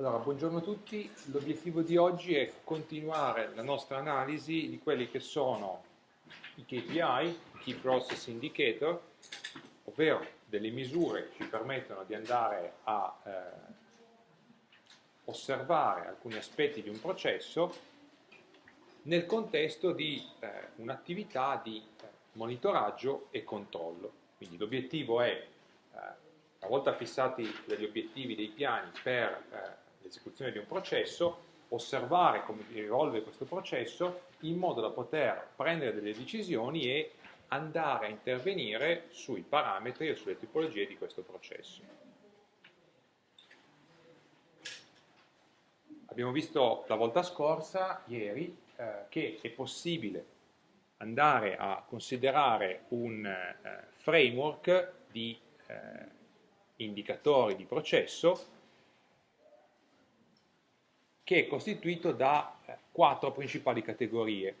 Allora, buongiorno a tutti. L'obiettivo di oggi è continuare la nostra analisi di quelli che sono i KPI, Key Process Indicator, ovvero delle misure che ci permettono di andare a eh, osservare alcuni aspetti di un processo nel contesto di eh, un'attività di eh, monitoraggio e controllo. Quindi l'obiettivo è, eh, una volta fissati degli obiettivi dei piani per eh, l'esecuzione di un processo, osservare come evolve questo processo in modo da poter prendere delle decisioni e andare a intervenire sui parametri o sulle tipologie di questo processo. Abbiamo visto la volta scorsa, ieri, eh, che è possibile andare a considerare un eh, framework di eh, indicatori di processo che è costituito da eh, quattro principali categorie.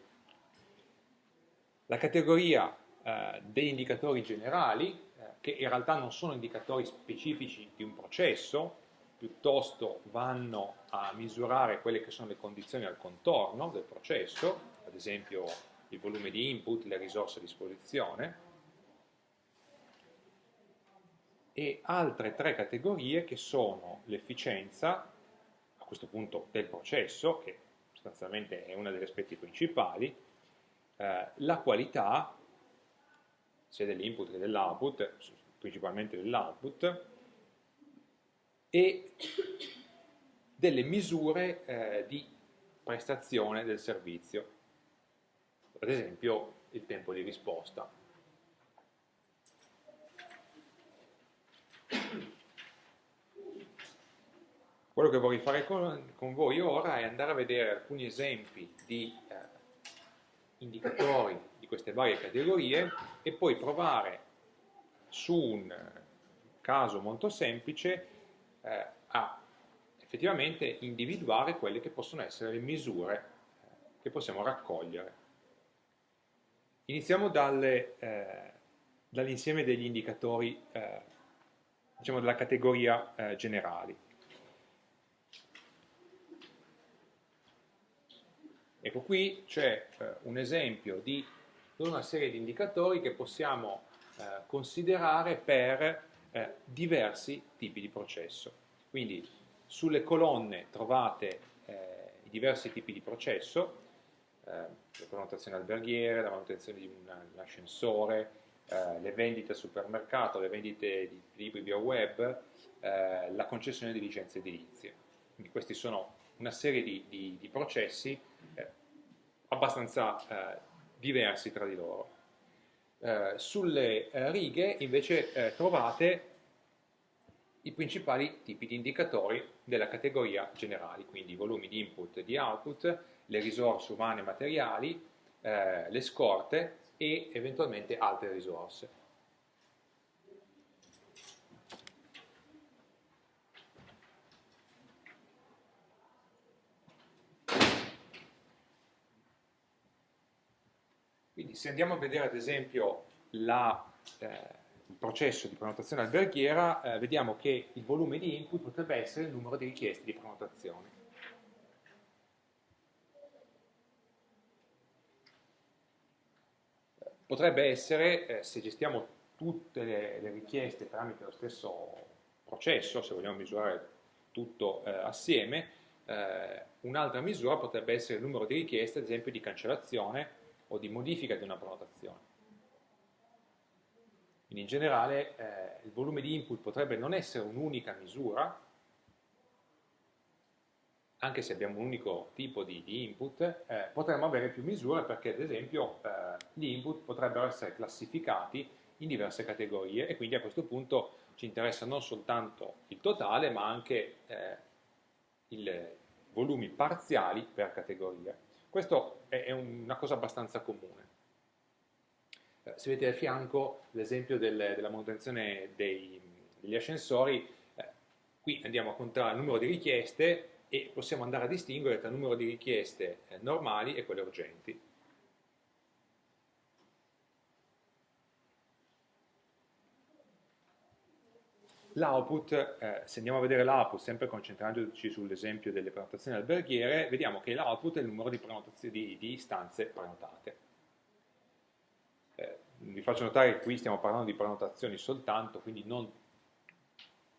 La categoria eh, degli indicatori generali, eh, che in realtà non sono indicatori specifici di un processo, piuttosto vanno a misurare quelle che sono le condizioni al contorno del processo, ad esempio il volume di input, le risorse a disposizione, e altre tre categorie che sono l'efficienza, questo punto del processo, che sostanzialmente è uno degli aspetti principali, eh, la qualità sia dell'input che dell'output, principalmente dell'output, e delle misure eh, di prestazione del servizio, ad esempio il tempo di risposta. Quello che vorrei fare con, con, voi ora è andare a vedere alcuni esempi di eh, indicatori di queste varie categorie e poi provare su un caso molto semplice eh, a effettivamente individuare quelle che possono essere le misure eh, che possiamo raccogliere. Iniziamo dalle, eh, dall'insieme degli indicatori, eh, diciamo della categoria eh, generali. Ecco qui c'è eh, un esempio di una serie di indicatori che possiamo eh, considerare per eh, diversi tipi di processo. Quindi sulle colonne trovate eh, i diversi tipi di processo, eh, la prenotazione alberghiere, la manutenzione di un, ascensore, eh, le vendite al supermercato, le vendite di libri via web, la concessione di licenze edilizie. Quindi questi sono una serie di, di, di processi abbastanza eh, diversi tra di loro. Eh, sulle eh, righe invece eh, trovate i principali tipi di indicatori della categoria generali, quindi i volumi di input e di output, le risorse umane e materiali, eh, le scorte e eventualmente altre risorse. Se andiamo a vedere ad esempio la, eh, il processo di prenotazione alberghiera, eh, vediamo che il volume di input potrebbe essere il numero di richieste di prenotazione. Potrebbe essere, eh, se gestiamo tutte le, le, richieste tramite lo stesso processo, se vogliamo misurare tutto eh, assieme, eh, un'altra misura potrebbe essere il numero di richieste, ad esempio, di cancellazione o di modifica di una prenotazione. Quindi in generale eh, il volume di input potrebbe non essere un'unica misura, anche se abbiamo un unico tipo di, di input, eh, potremmo avere più misure perché ad esempio eh, gli input potrebbero essere classificati in diverse categorie e quindi a questo punto ci interessa non soltanto il totale ma anche eh, i volumi parziali per categoria. Questo è una cosa abbastanza comune. Eh, se vedete a fianco l'esempio del, della manutenzione dei, degli ascensori, eh, qui andiamo a contare il numero di richieste e possiamo andare a distinguere tra il numero di richieste eh, normali e quelle urgenti. L'output, eh, se andiamo a vedere l'output, sempre concentrandoci sull'esempio delle prenotazioni alberghiere, vediamo che l'output è il numero di, di, di istanze prenotate. Eh, vi faccio notare che qui stiamo parlando di prenotazioni soltanto, quindi non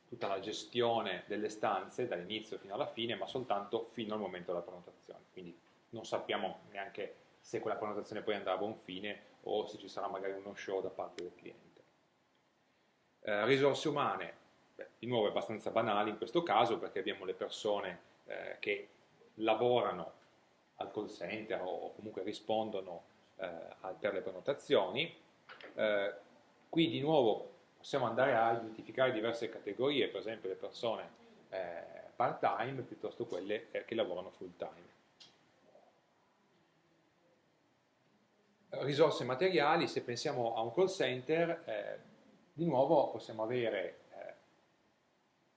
tutta la gestione delle stanze dall'inizio fino alla fine, ma soltanto fino al momento della prenotazione. Quindi non sappiamo neanche se quella prenotazione poi andrà a buon fine o se ci sarà magari uno show da parte del cliente. Eh, risorse umane, beh, di nuovo è abbastanza banale in questo caso perché abbiamo le persone eh, che lavorano al call center o comunque rispondono eh, per le prenotazioni. Eh, qui di nuovo possiamo andare a identificare diverse categorie, per esempio le persone eh, part-time piuttosto quelle eh, che lavorano full-time. risorse materiali, se pensiamo a un call center, eh, di nuovo possiamo avere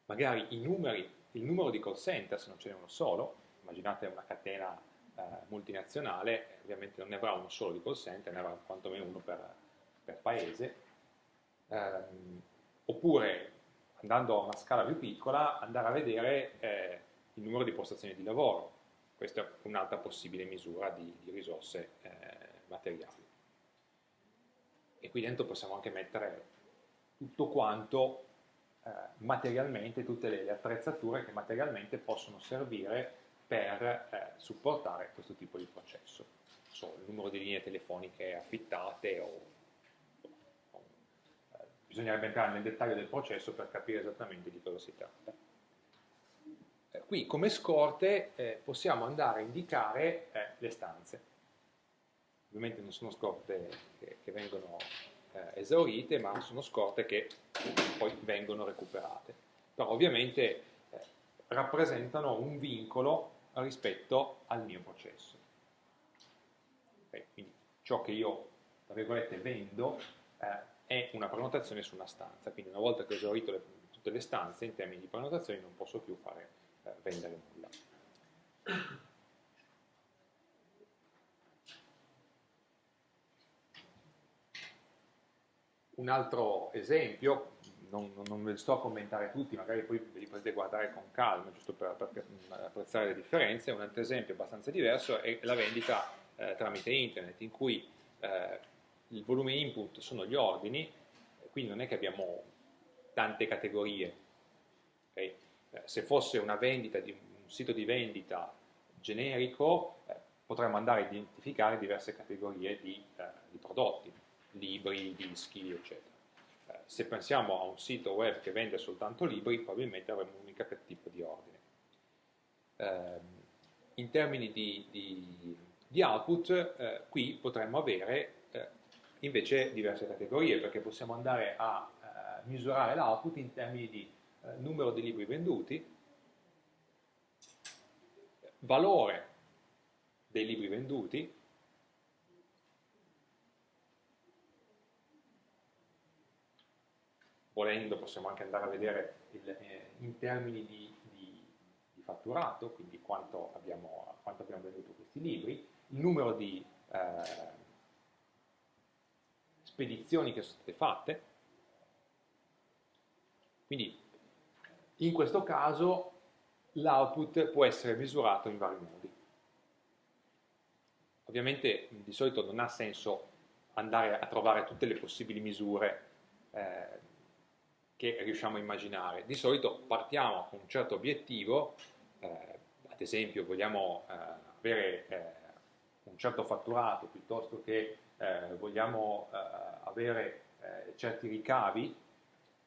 magari numeri, il numero di call center, se non ce n'è uno solo, immaginate una catena eh, multinazionale, ovviamente non ne avrà uno solo di call center, ne avrà quantomeno uno per, per paese, ehm, oppure andando a una scala più piccola, andare a vedere eh, il numero di postazioni di lavoro, questa è un'altra possibile misura di, di risorse eh, materiali. E qui dentro possiamo anche mettere tutto quanto eh, materialmente, tutte le, le, attrezzature che materialmente possono servire per eh, supportare questo tipo di processo. So, il numero di linee telefoniche affittate o, o eh, bisognerebbe entrare nel dettaglio del processo per capire esattamente di cosa si tratta. Eh, qui come scorte eh, possiamo andare a indicare le stanze ovviamente non sono scorte che, che vengono eh, esaurite, ma sono scorte che poi vengono recuperate. Però ovviamente eh, rappresentano un vincolo rispetto al mio processo. Okay, quindi ciò che io, tra virgolette, vendo eh, è una prenotazione su una stanza, quindi una volta che ho esaurito le, tutte le stanze in termini di prenotazioni non posso più fare eh, vendere nulla. Un altro esempio, non, non, ve li sto a commentare tutti, magari poi ve li potete guardare con calma, giusto per, per apprezzare le differenze, un altro esempio abbastanza diverso è la vendita eh, tramite internet, in cui eh, il volume input sono gli ordini, quindi non è che abbiamo tante categorie. Okay? Eh, se fosse una vendita di un sito di vendita generico, eh, potremmo andare a identificare diverse categorie di, eh, di prodotti libri, dischi, eccetera. Eh, se pensiamo a un sito web che vende soltanto libri, probabilmente avremo un unico tipo di ordine. Eh, in termini di, di, di output, eh, qui potremmo avere eh, invece diverse categorie, perché possiamo andare a eh, misurare l'output in termini di eh, numero di libri venduti, valore dei libri venduti, volendo possiamo anche andare a vedere il, eh, in termini di, di, di, fatturato, quindi quanto abbiamo, quanto abbiamo, venduto questi libri, il numero di eh, spedizioni che sono state fatte, quindi in questo caso l'output può essere misurato in vari modi. Ovviamente di solito non ha senso andare a trovare tutte le possibili misure eh, che riusciamo a immaginare. Di solito partiamo con un certo obiettivo, eh, ad esempio vogliamo eh, avere eh, un certo fatturato piuttosto che eh, vogliamo eh, avere eh, certi ricavi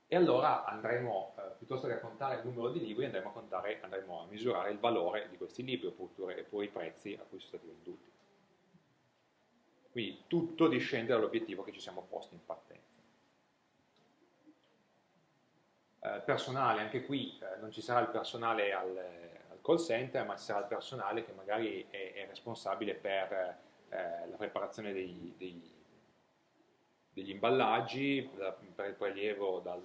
e allora andremo, piuttosto che a contare il numero di libri, andremo a, contare, andremo a misurare il valore di questi libri oppure, oppure i prezzi a cui sono stati venduti. Quindi tutto discende dall'obiettivo che ci siamo posti in partenza. Eh, personale, anche qui eh, non ci sarà il personale al, al, call center, ma ci sarà il personale che magari è, è responsabile per eh, la preparazione dei, dei, degli imballaggi, per il prelievo dal,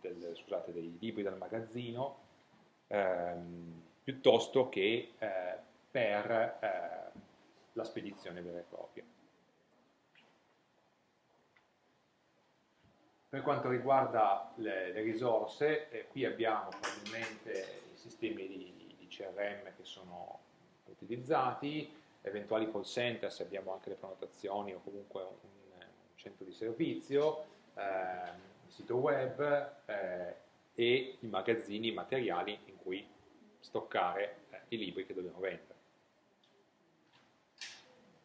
del, scusate, dei libri dal magazzino, ehm, piuttosto che eh, per eh, la spedizione vera e propria. Per quanto riguarda le, le risorse, eh, qui abbiamo probabilmente i sistemi di, di, CRM che sono utilizzati, eventuali call center se abbiamo anche le prenotazioni o comunque un, un centro di servizio, eh, il sito web eh, e i magazzini, i materiali in cui stoccare eh, i libri che dobbiamo vendere.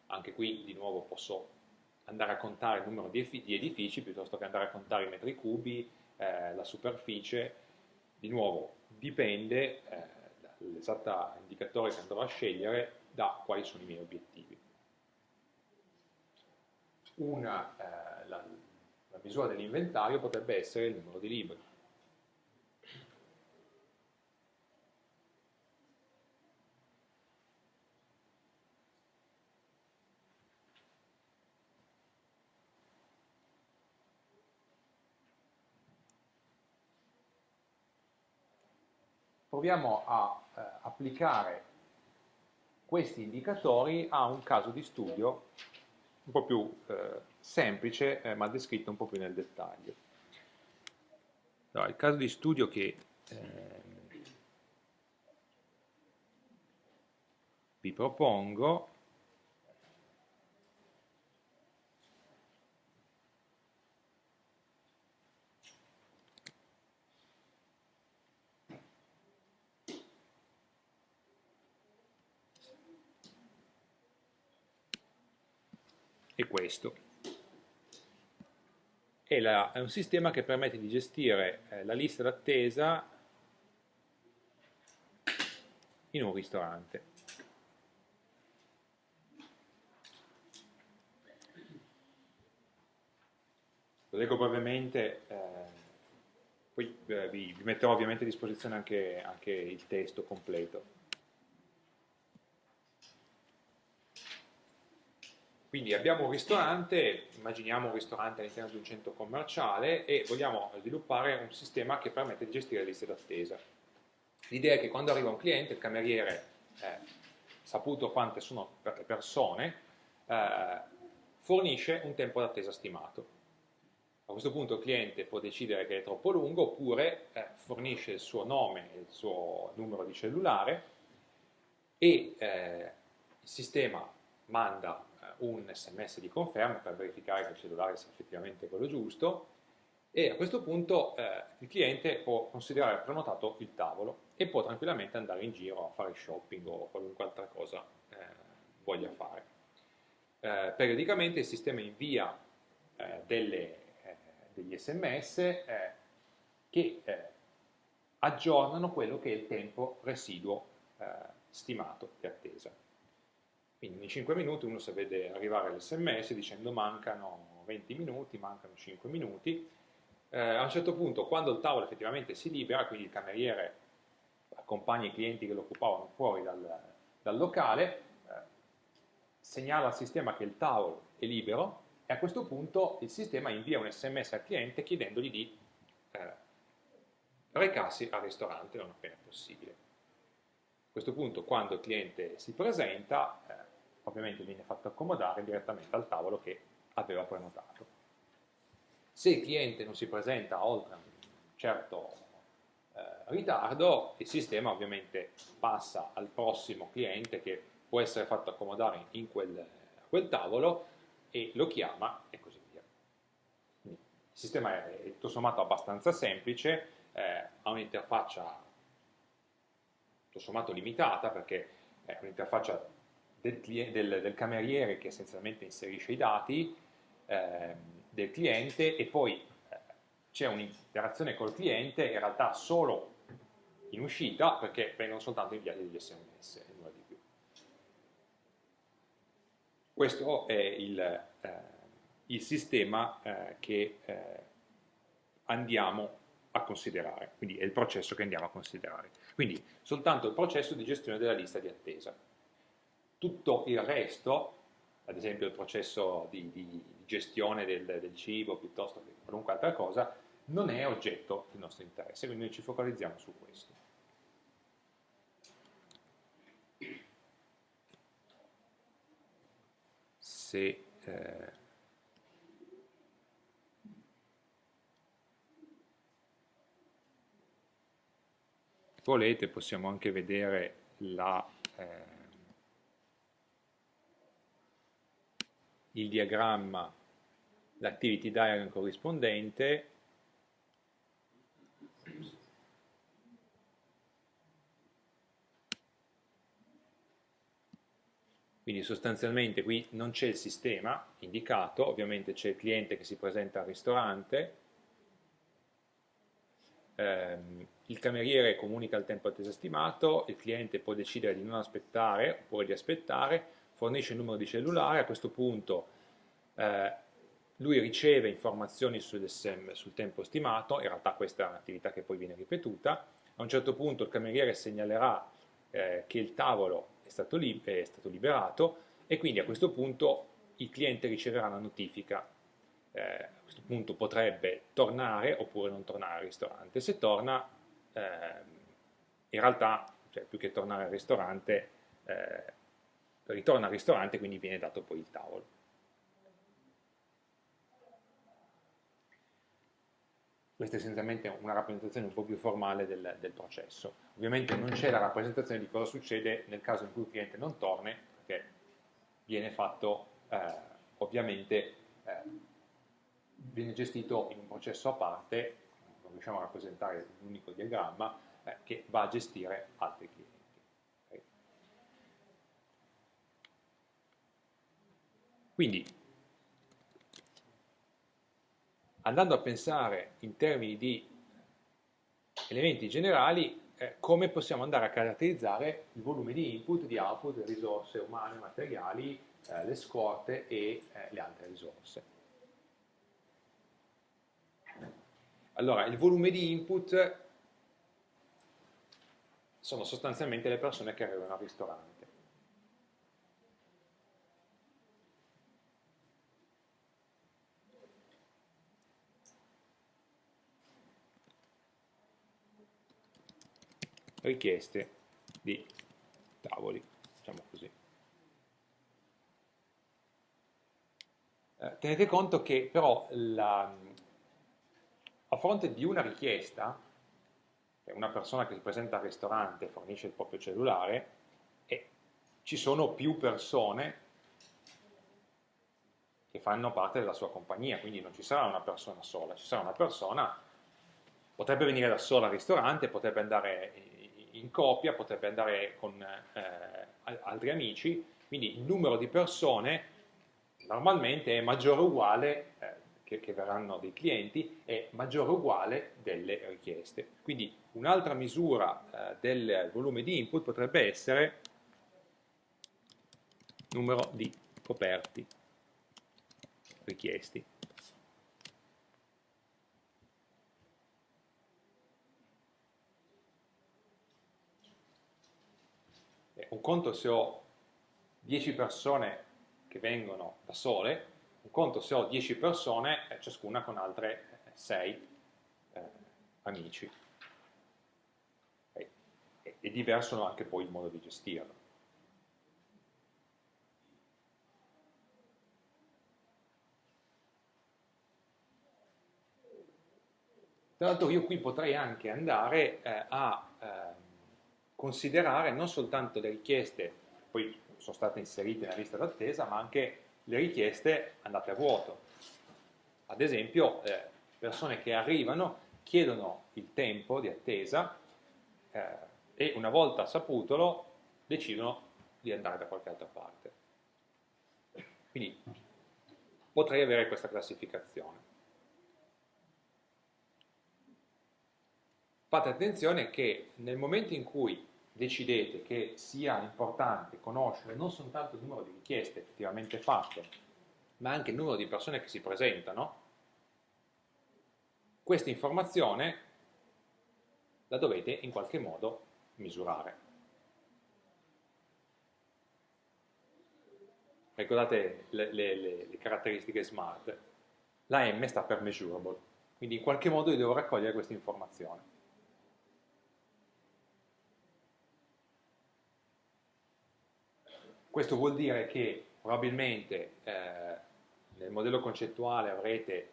Anche qui di nuovo posso andare a contare il numero di edifici piuttosto che andare a contare i metri cubi, eh, la superficie, di nuovo dipende eh, l'esatto indicatore che andrò a scegliere da quali sono i miei obiettivi. Una, eh, la, la misura dell'inventario potrebbe essere il numero di libri. Proviamo a eh, applicare questi indicatori a un caso di studio un po' più eh, semplice eh, ma descritto un po' più nel dettaglio. Allora, il caso di studio che ehm, vi propongo è questo. È, la, è un sistema che permette di gestire eh, la lista d'attesa in un ristorante. Lo leggo brevemente, eh, poi eh, vi, vi, metterò ovviamente a disposizione anche, anche il testo completo. Quindi abbiamo un ristorante, immaginiamo un ristorante all'interno di un centro commerciale e vogliamo sviluppare un sistema che permette di gestire le liste d'attesa. L'idea è che quando arriva un cliente, il cameriere, eh, saputo quante sono le persone, eh, fornisce un tempo d'attesa stimato. A questo punto il cliente può decidere che è troppo lungo oppure eh, fornisce il suo nome e il suo numero di cellulare e eh, il sistema manda un sms di conferma per verificare che il cellulare sia effettivamente quello giusto e a questo punto eh, il cliente può considerare prenotato il tavolo e può tranquillamente andare in giro a fare shopping o qualunque altra cosa eh, voglia fare. Eh, periodicamente il sistema invia eh, delle, eh, degli sms eh, che aggiornano quello che è il tempo residuo stimato di attesa. Quindi in 5 minuti uno si vede arrivare l'sms dicendo mancano 20 minuti, mancano 5 minuti. Eh, a un certo punto, quando il tavolo effettivamente si libera, quindi il cameriere accompagna i clienti che lo occupavano fuori dal, dal locale, eh, segnala al sistema che il tavolo è libero e a questo punto il sistema invia un sms al cliente chiedendogli di eh, recarsi al ristorante non appena possibile. A questo punto, quando il cliente si presenta, eh, ovviamente viene fatto accomodare direttamente al tavolo che aveva prenotato. Se il cliente non si presenta oltre un certo eh, ritardo, il sistema ovviamente passa al prossimo cliente che può essere fatto accomodare in quel, quel tavolo e lo chiama e così via. Quindi, il sistema è tutto sommato abbastanza semplice, eh, ha un'interfaccia tutto sommato limitata perché è un'interfaccia del, del, del cameriere che essenzialmente inserisce i dati eh, del cliente e poi eh, c'è un'interazione col cliente in realtà solo in uscita perché vengono soltanto inviati degli sms e nulla di più. Questo è il, eh, il sistema eh, che eh, andiamo a considerare, quindi è il processo che andiamo a considerare. Quindi soltanto il processo di gestione della lista di attesa tutto il resto, ad esempio il processo di, di gestione del, del, cibo piuttosto che qualunque altra cosa, non è oggetto del nostro interesse, quindi noi ci focalizziamo su questo. Se eh, volete possiamo anche vedere la, eh, il diagramma, l'activity diagram corrispondente. Quindi sostanzialmente qui non c'è il sistema indicato, ovviamente c'è il cliente che si presenta al ristorante, ehm, il cameriere comunica il tempo attesa stimato, il cliente può decidere di non aspettare oppure di aspettare, fornisce il numero di cellulare, a questo punto eh, lui riceve informazioni sul, tempo stimato, in realtà questa è un'attività che poi viene ripetuta, a un certo punto il cameriere segnalerà eh, che il tavolo è stato, è stato, liberato e quindi a questo punto il cliente riceverà una notifica. Eh, a questo punto potrebbe tornare oppure non tornare al ristorante. Se torna, eh, in realtà, cioè, più che tornare al ristorante, eh, ritorna al ristorante e quindi viene dato poi il tavolo. Questa è essenzialmente una rappresentazione un po' più formale del, del processo. Ovviamente non c'è la rappresentazione di cosa succede nel caso in cui il cliente non torni, perché viene fatto eh, ovviamente eh, viene gestito in un processo a parte, non riusciamo a rappresentare un unico diagramma, eh, che va a gestire altri clienti. Okay. Quindi andando a pensare in termini di elementi generali, eh, come possiamo andare a caratterizzare il volume di input, di output, risorse umane, materiali, eh, le scorte e eh, le altre risorse. Allora, il volume di input sono sostanzialmente le persone che arrivano al ristorante. richieste di tavoli, diciamo così. Eh, tenete conto che però la, a fronte di una richiesta, una persona che si presenta al ristorante fornisce il proprio cellulare, e ci sono più persone che fanno parte della sua compagnia, quindi non ci sarà una persona sola, ci sarà una persona, potrebbe venire da sola al ristorante, potrebbe andare in coppia, potrebbe andare con eh, altri amici, quindi il numero di persone normalmente è maggiore o uguale, eh, che, che, verranno dei clienti, è maggiore o uguale delle richieste. Quindi un'altra misura eh, del volume di input potrebbe essere numero di coperti richiesti. un conto se ho 10 persone che vengono da sole, un conto se ho 10 persone, eh, ciascuna con altre 6 eh, amici. E, è diverso anche poi il modo di gestirlo. Tra l'altro io qui potrei anche andare eh, a eh, considerare non soltanto le richieste, poi sono state inserite nella lista d'attesa, ma anche le richieste andate a vuoto. Ad esempio, eh, persone che arrivano, chiedono il tempo di attesa eh, e una volta saputolo decidono di andare da qualche altra parte. Quindi potrei avere questa classificazione. Fate attenzione che nel momento in cui decidete che sia importante conoscere non soltanto il numero di richieste effettivamente fatte, ma anche il numero di persone che si presentano, questa informazione la dovete in qualche modo misurare. Ricordate le, le, le, le caratteristiche SMART? La M sta per measurable, quindi in qualche modo io devo raccogliere questa informazione. Questo vuol dire che probabilmente eh, nel modello concettuale avrete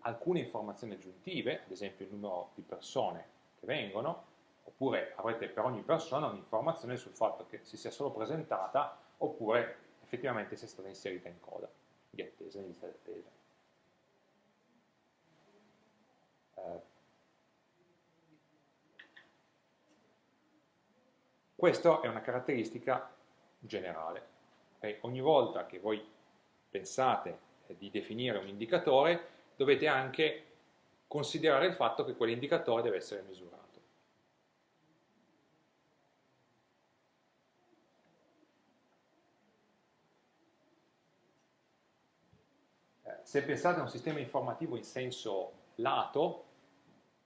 alcune informazioni aggiuntive, ad esempio il numero di persone che vengono, oppure avrete per ogni persona un'informazione sul fatto che si sia solo presentata oppure effettivamente sia stata inserita in coda di attesa, in lista di attesa. Eh, questa è una caratteristica generale. Okay? Ogni volta che voi pensate di definire un indicatore, dovete anche considerare il fatto che quell'indicatore deve essere misurato. Eh, se pensate a un sistema informativo in senso lato,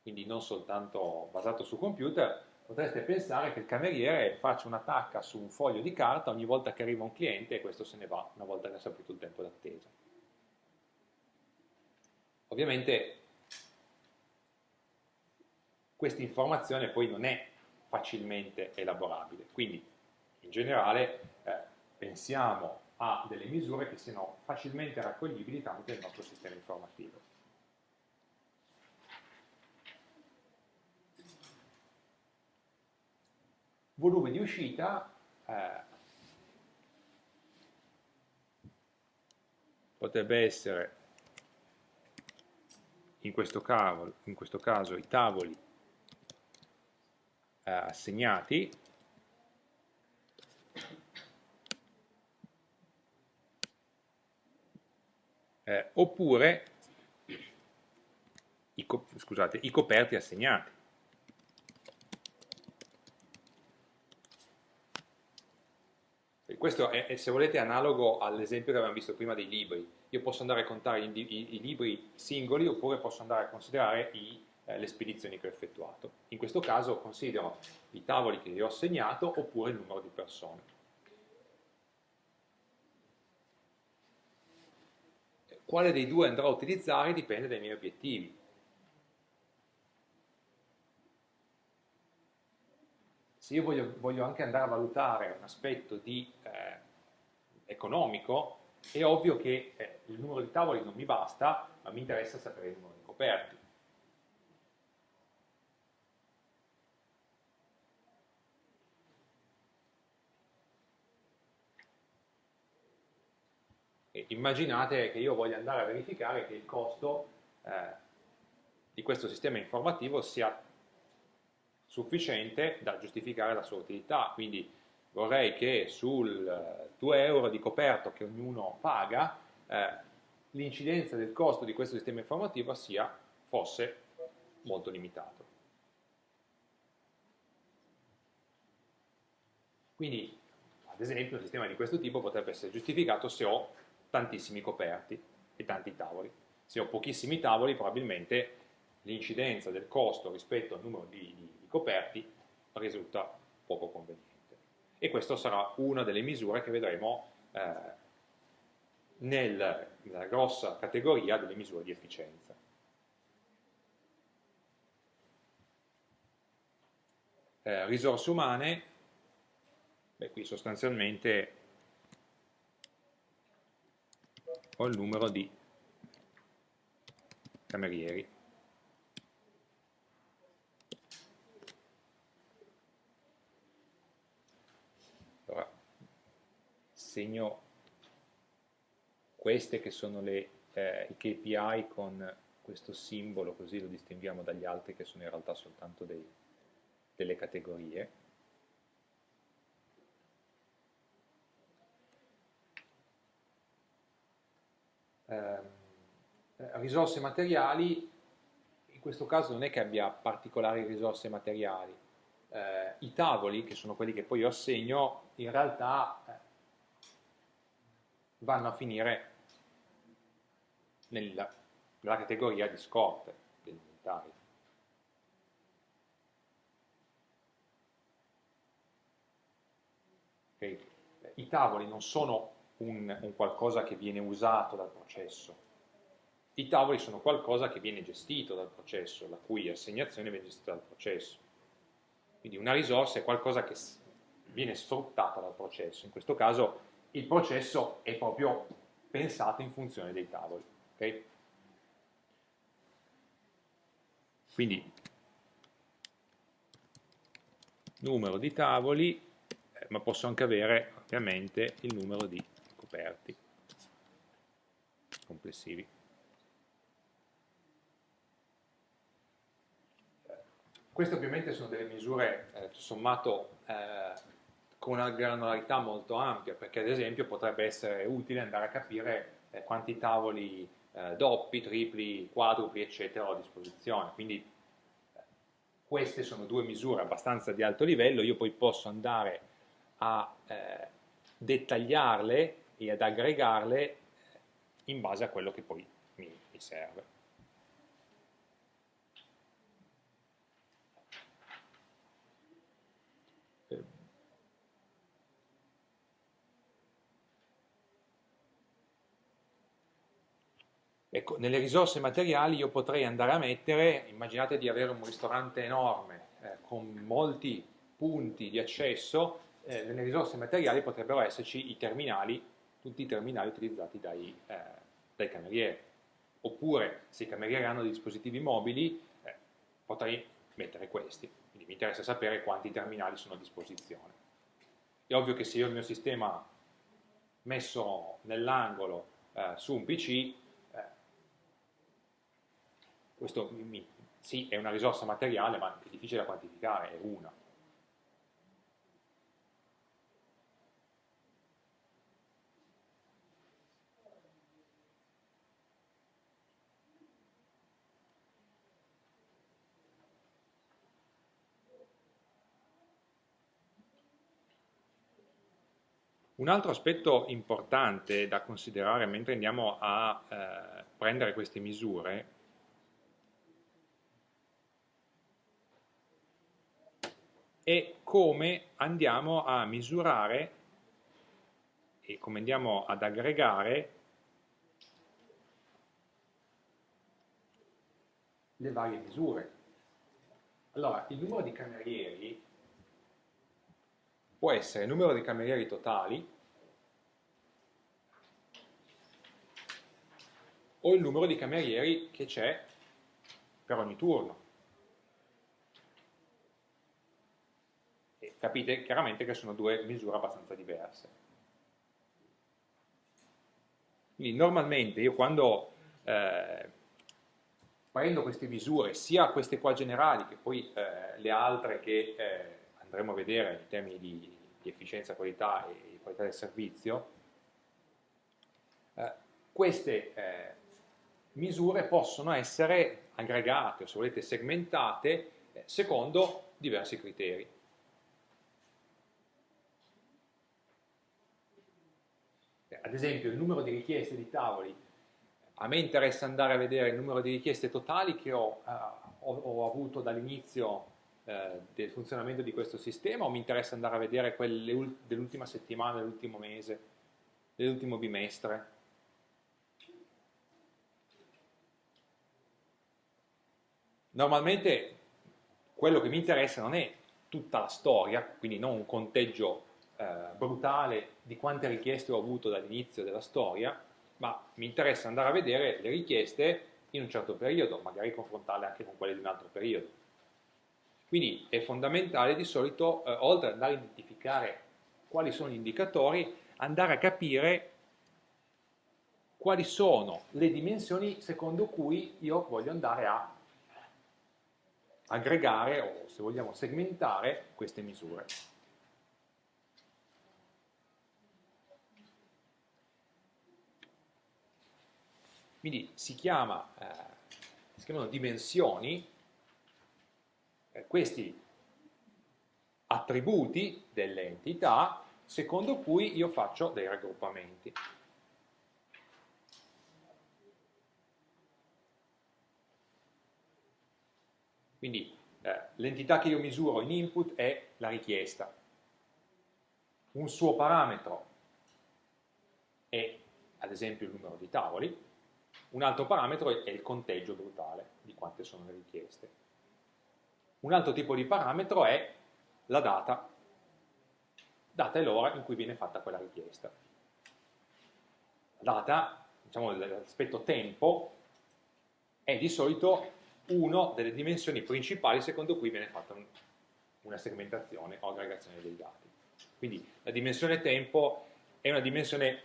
quindi non soltanto basato su computer, potreste pensare che il cameriere faccia una tacca su un foglio di carta ogni volta che arriva un cliente e questo se ne va una volta che ha saputo il tempo d'attesa. Ovviamente questa informazione poi non è facilmente elaborabile, quindi in generale eh, pensiamo a delle misure che siano facilmente raccoglibili tramite il nostro sistema informativo. Volume di uscita eh, potrebbe essere in questo, caso, in questo caso i tavoli eh, assegnati eh, oppure i, scusate, i coperti assegnati. Questo è, se volete, analogo all'esempio che abbiamo visto prima dei libri. Io posso andare a contare i, i, i libri singoli oppure posso andare a considerare i, eh, le spedizioni che ho effettuato. In questo caso considero i tavoli che ho assegnato oppure il numero di persone. Quale dei due andrò a utilizzare dipende dai miei obiettivi. Se io voglio, voglio, anche andare a valutare un aspetto di, eh, economico, è ovvio che eh, il numero di tavoli non mi basta, ma mi interessa sapere il numero di coperti. E immaginate che io voglia andare a verificare che il costo eh, di questo sistema informativo sia sufficiente da giustificare la sua utilità, quindi vorrei che sul 2 euro di coperto che ognuno paga eh, l'incidenza del costo di questo sistema informativo sia, fosse molto limitato. Quindi, ad esempio, un sistema di questo tipo potrebbe essere giustificato se ho tantissimi coperti e tanti tavoli. Se ho pochissimi tavoli, probabilmente l'incidenza del costo rispetto al numero di, di coperti risulta poco conveniente. E questa sarà una delle misure che vedremo eh, nel, nella grossa categoria delle misure di efficienza. Eh, risorse umane, beh, qui sostanzialmente ho il numero di camerieri. Segno queste che sono le, eh, i KPI con questo simbolo, così lo distinguiamo dagli altri che sono in realtà soltanto dei, delle categorie. Eh, risorse materiali, in questo caso non è che abbia particolari risorse materiali, eh, i tavoli, che sono quelli che poi io assegno, in realtà vanno a finire nella, nella categoria di scorte degli inventari. Okay. I tavoli non sono un, un qualcosa che viene usato dal processo, i tavoli sono qualcosa che viene gestito dal processo, la cui assegnazione viene gestita dal processo. Quindi una risorsa è qualcosa che viene sfruttata dal processo, in questo caso il processo è proprio pensato in funzione dei tavoli. Okay? Quindi numero di tavoli, eh, ma posso anche avere ovviamente il numero di coperti complessivi. Queste ovviamente sono delle misure eh, sommato eh, con una granularità molto ampia, perché ad esempio potrebbe essere utile andare a capire eh, quanti tavoli eh, doppi, tripli, quadrupli, eccetera ho a disposizione. Quindi eh, queste sono due misure abbastanza di alto livello, io poi posso andare a eh, dettagliarle e ad aggregarle in base a quello che poi mi, mi serve. Ecco, nelle risorse materiali io potrei andare a mettere, immaginate di avere un ristorante enorme eh, con molti punti di accesso, eh, nelle risorse materiali potrebbero esserci i terminali, tutti i terminali utilizzati dai, eh, dai camerieri. Oppure, se i camerieri hanno dei dispositivi mobili, eh, potrei mettere questi. Quindi mi interessa sapere quanti terminali sono a disposizione. È ovvio che se io ho il mio sistema messo nell'angolo eh, su un PC, questo mi, sì, è una risorsa materiale, ma è difficile da quantificare, è una. Un altro aspetto importante da considerare mentre andiamo a eh, prendere queste misure è come andiamo a misurare e come andiamo ad aggregare le varie misure. Allora, il numero di camerieri può essere il numero di camerieri totali o il numero di camerieri che c'è per ogni turno. Capite chiaramente che sono due misure abbastanza diverse. Quindi normalmente io quando eh, prendo queste misure, sia queste qua generali che poi eh, le altre che eh, andremo a vedere in termini di, di efficienza, qualità e qualità del servizio, eh, queste eh, misure possono essere aggregate o se volete segmentate eh, secondo diversi criteri. Ad esempio il numero di richieste di tavoli, a me interessa andare a vedere il numero di richieste totali che ho, uh, ho, ho avuto dall'inizio uh, del funzionamento di questo sistema o mi interessa andare a vedere quelle dell'ultima settimana, dell'ultimo mese, dell'ultimo bimestre? Normalmente quello che mi interessa non è tutta la storia, quindi non un conteggio eh, brutale di quante richieste ho avuto dall'inizio della storia, ma mi interessa andare a vedere le richieste in un certo periodo, magari confrontarle anche con quelle di un altro periodo. Quindi è fondamentale di solito, eh, oltre ad andare a identificare quali sono gli indicatori, andare a capire quali sono le dimensioni secondo cui io voglio andare a aggregare o se vogliamo segmentare queste misure. Quindi si, chiama, eh, si chiamano dimensioni, eh, questi attributi delle entità secondo cui io faccio dei raggruppamenti. Quindi eh, l'entità che io misuro in input è la richiesta. Un suo parametro è ad esempio il numero di tavoli, un altro parametro è il conteggio brutale di quante sono le richieste. Un altro tipo di parametro è la data, data è l'ora in cui viene fatta quella richiesta. Data, diciamo l'aspetto tempo, è di solito una delle dimensioni principali secondo cui viene fatta una segmentazione o aggregazione dei dati. Quindi la dimensione tempo è una dimensione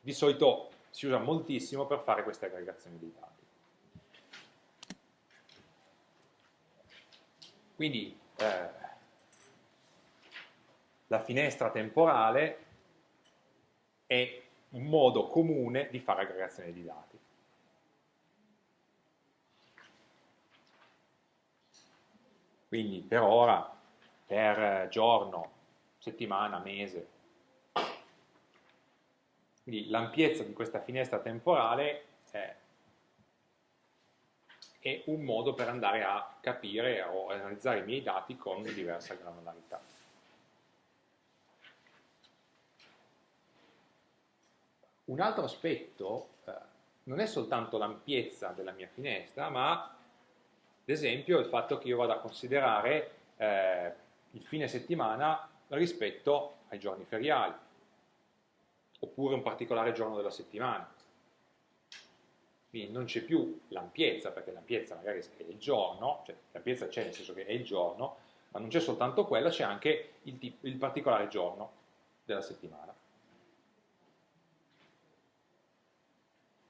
di solito si usa moltissimo per fare queste aggregazioni dei dati. Quindi eh, la finestra temporale è un modo comune di fare aggregazione di dati. Quindi per ora, per giorno, settimana, mese. Quindi l'ampiezza di questa finestra temporale è è un modo per andare a capire o analizzare i miei dati con diversa granularità. Un altro aspetto eh, non è soltanto l'ampiezza della mia finestra, ma ad esempio il fatto che io vada a considerare eh, il fine settimana rispetto ai giorni feriali, oppure un particolare giorno della settimana quindi non c'è più l'ampiezza, perché l'ampiezza magari è il giorno, cioè l'ampiezza c'è nel senso che è il giorno, ma non c'è soltanto quella, c'è anche il, il, particolare giorno della settimana.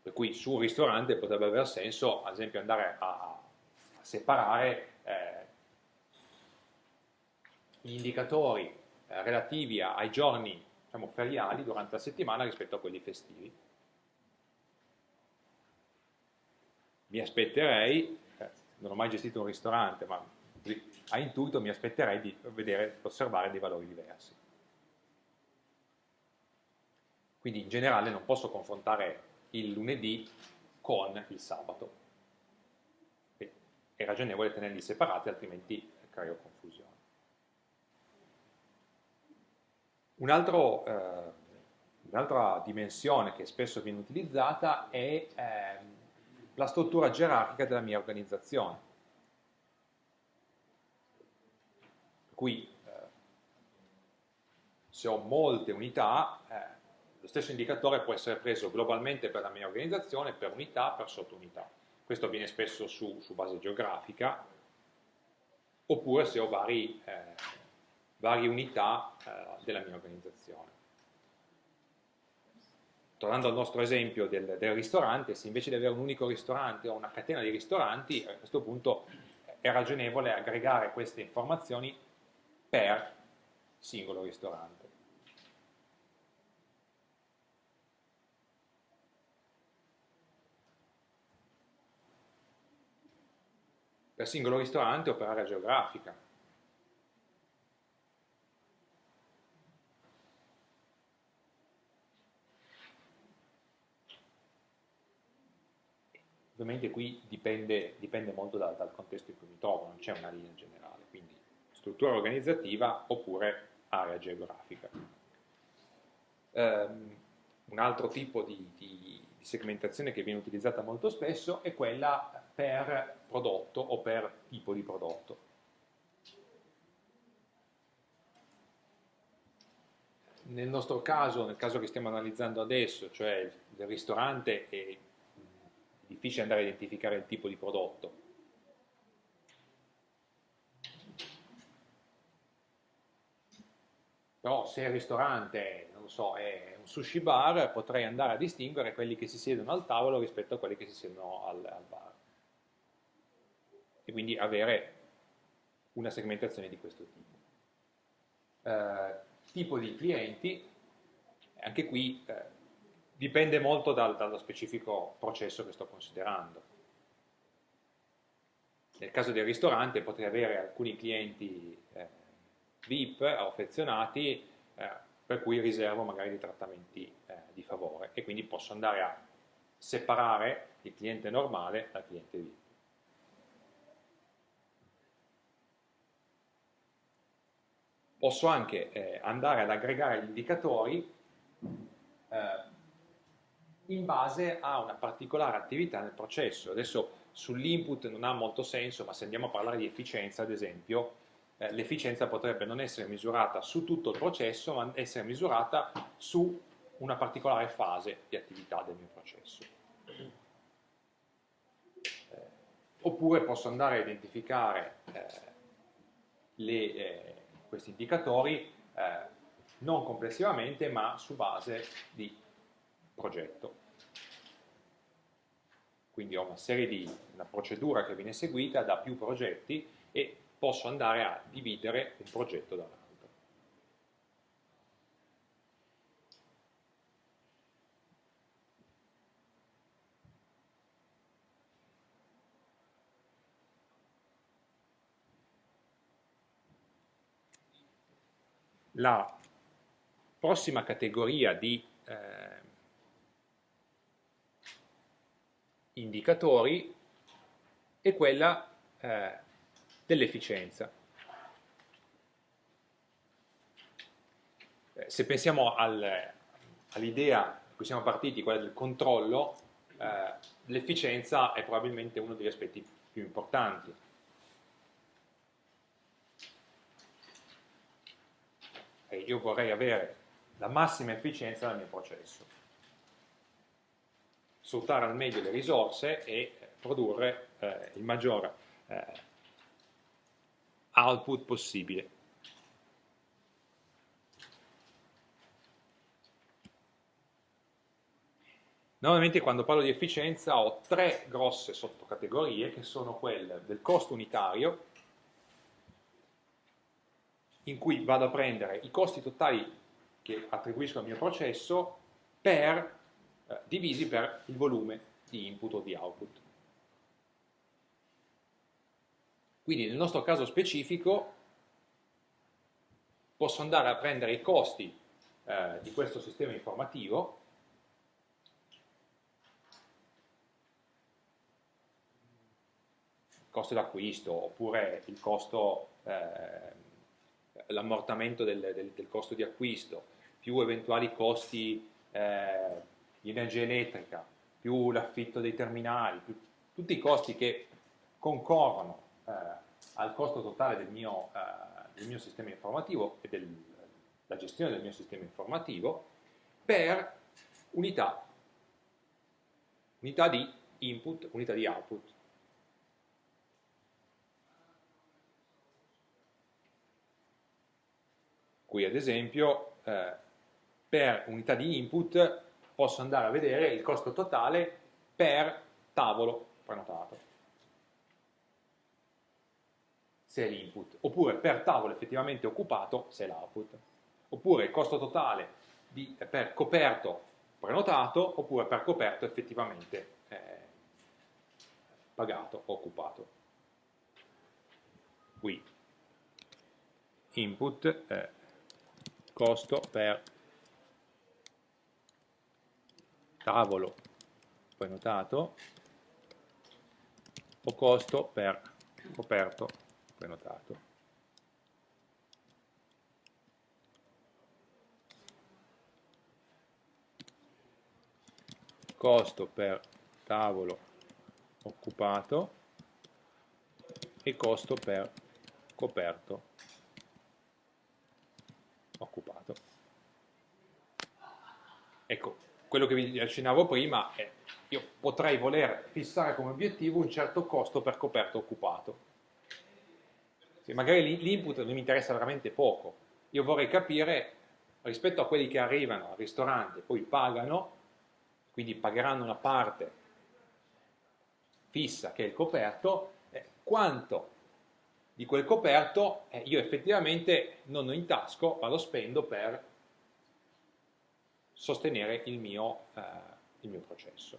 Per cui su un ristorante potrebbe aver senso, ad esempio, andare a, a separare eh, gli indicatori eh, relativi ai giorni diciamo, feriali durante la settimana rispetto a quelli festivi mi aspetterei, eh, non ho mai gestito un ristorante, ma a intuito mi aspetterei di vedere, osservare dei valori diversi. Quindi in generale non posso confrontare il lunedì con il sabato. È ragionevole tenerli separati, altrimenti creo confusione. Un altro, eh, un'altra dimensione che spesso viene utilizzata è eh, la struttura gerarchica della mia organizzazione. Cui eh, se ho molte unità, eh, lo stesso indicatore può essere preso globalmente per la mia organizzazione, per unità, per sottounità. Questo avviene spesso su, su base geografica, oppure se ho vari, eh, varie unità eh, della mia organizzazione tornando al nostro esempio del, del, ristorante, se invece di avere un unico ristorante o una catena di ristoranti, a questo punto è ragionevole aggregare queste informazioni per singolo ristorante. Per singolo ristorante o per area geografica. Ovviamente qui dipende, dipende molto da, dal contesto in cui mi trovo, non c'è una linea generale, quindi struttura organizzativa oppure area geografica. Um, un altro tipo di, di, di, segmentazione che viene utilizzata molto spesso è quella per prodotto o per tipo di prodotto. Nel nostro caso, nel caso che stiamo analizzando adesso, cioè il ristorante e difficile andare a identificare il tipo di prodotto. Però se il ristorante, non so, è un sushi bar, potrei andare a distinguere quelli che si siedono al tavolo rispetto a quelli che si siedono al, al bar. E quindi avere una segmentazione di questo tipo. Eh, tipo di clienti, anche qui eh, dipende molto dal, dallo specifico processo che sto considerando. Nel caso del ristorante potrei avere alcuni clienti eh, VIP affezionati eh, per cui riservo magari dei trattamenti eh, di favore e quindi posso andare a separare il cliente normale dal cliente VIP. Posso anche eh, andare ad aggregare gli indicatori eh, in base a una particolare attività nel processo. Adesso sull'input non ha molto senso, ma se andiamo a parlare di efficienza, ad esempio, eh, l'efficienza potrebbe non essere misurata su tutto il processo, ma essere misurata su una particolare fase di attività del mio processo. Eh, oppure posso andare a identificare eh, le, eh, questi indicatori eh, non complessivamente ma su base di progetto. Quindi ho una serie di, una procedura che viene seguita da più progetti e posso andare a dividere un progetto dall'altro. La prossima categoria di eh, indicatori è quella eh, dell'efficienza. Eh, se pensiamo al, all'idea da cui siamo partiti, quella del controllo, eh, l'efficienza è probabilmente uno degli aspetti più importanti. E io vorrei avere la massima efficienza del mio processo, sfruttare al meglio le risorse e produrre eh, il maggior eh, output possibile. Normalmente quando parlo di efficienza ho tre grosse sottocategorie che sono quelle del costo unitario, in cui vado a prendere i costi totali che attribuisco al mio processo per, eh, divisi per il volume di input o di output. Quindi nel nostro caso specifico posso andare a prendere i costi eh, di questo sistema informativo costo d'acquisto oppure il costo eh, l'ammortamento del, del, del, costo di acquisto, più eventuali costi eh, di energia elettrica, più l'affitto dei terminali, più, tutti i costi che concorrono eh, al costo totale del mio, eh, del mio sistema informativo e della gestione del mio sistema informativo per unità, unità di input, unità di output. Qui ad esempio eh, per unità di input posso andare a vedere il costo totale per tavolo prenotato, se è l'input, oppure per tavolo effettivamente occupato, se è l'output, oppure il costo totale di, per coperto prenotato, oppure per coperto effettivamente eh, pagato o occupato. Qui. Input eh, costo per tavolo prenotato o costo per coperto prenotato. Costo per tavolo occupato e costo per coperto occupato. Ecco, quello che vi accennavo prima è io potrei voler fissare come obiettivo un certo costo per coperto occupato. Se magari l'input mi interessa veramente poco, io vorrei capire rispetto a quelli che arrivano al ristorante e poi pagano, quindi pagheranno una parte fissa che è il coperto, eh, quanto di quel coperto eh, io effettivamente non ho in tasco, ma lo spendo per sostenere il mio, eh, il mio processo.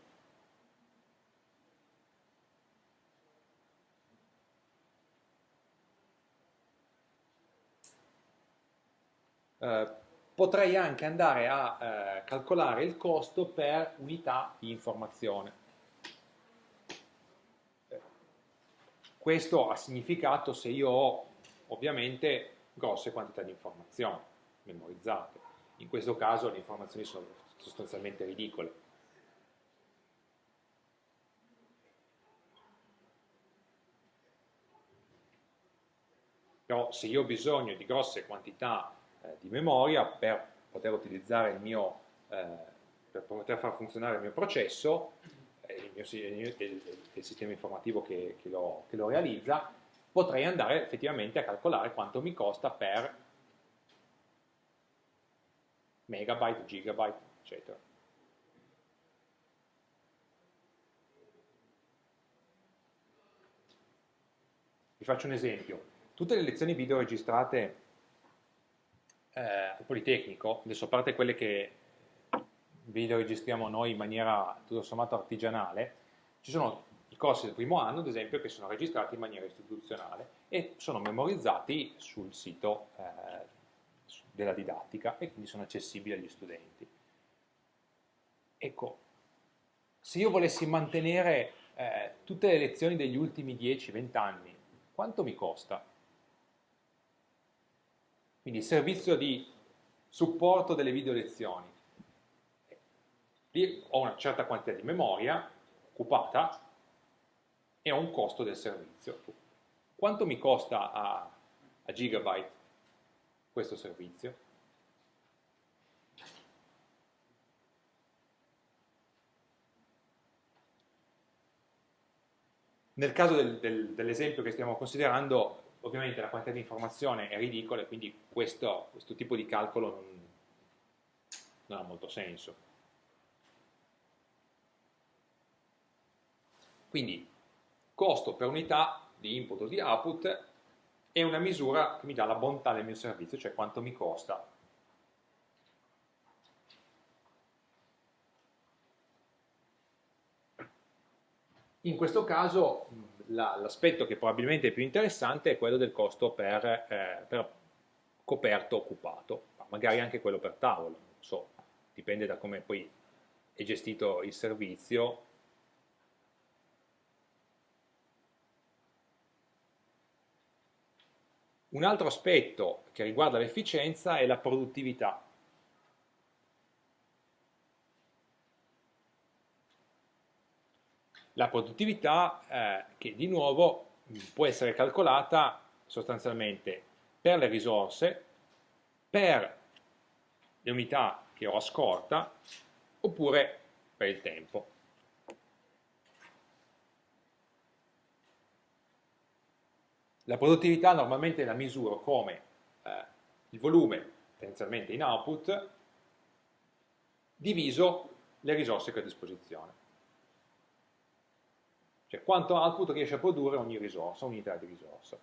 Eh, potrei anche andare a eh, calcolare il costo per unità di informazione. Questo ha significato se io ho ovviamente grosse quantità di informazioni memorizzate. In questo caso le informazioni sono sostanzialmente ridicole. Però se io ho bisogno di grosse quantità eh, di memoria per poter utilizzare il mio, eh, per poter far funzionare il mio processo, il, mio, il, il sistema informativo che, che, lo, che, lo, realizza, potrei andare effettivamente a calcolare quanto mi costa per megabyte, gigabyte, eccetera. Vi faccio un esempio. Tutte le lezioni video registrate eh, al Politecnico, adesso a parte quelle che video registriamo noi in maniera tutto sommato artigianale, ci sono i corsi del primo anno, ad esempio, che sono registrati in maniera istituzionale e sono memorizzati sul sito eh, della didattica e quindi sono accessibili agli studenti. Ecco, se io volessi mantenere eh, tutte le lezioni degli ultimi 10-20 anni, quanto mi costa? Quindi il servizio di supporto delle video lezioni. Lì ho una certa quantità di memoria occupata e ho un costo del servizio. Quanto mi costa a, a gigabyte questo servizio? Nel caso del, del, dell'esempio che stiamo considerando, ovviamente la quantità di informazione è ridicola e quindi questo, questo tipo di calcolo non, non ha molto senso. Quindi costo per unità di input o di output è una misura che mi dà la bontà del mio servizio, cioè quanto mi costa. In questo caso l'aspetto che probabilmente è più interessante è quello del costo per, eh, per coperto occupato, magari anche quello per tavolo, non so, dipende da come poi è gestito il servizio, Un altro aspetto che riguarda l'efficienza è la produttività. La produttività eh, che di nuovo può essere calcolata sostanzialmente per le risorse, per le unità che ho a scorta, oppure per il tempo. La produttività normalmente la misuro come eh, il volume tendenzialmente in output diviso le risorse che ho a disposizione. Cioè quanto output riesce a produrre ogni risorsa, unità di risorsa.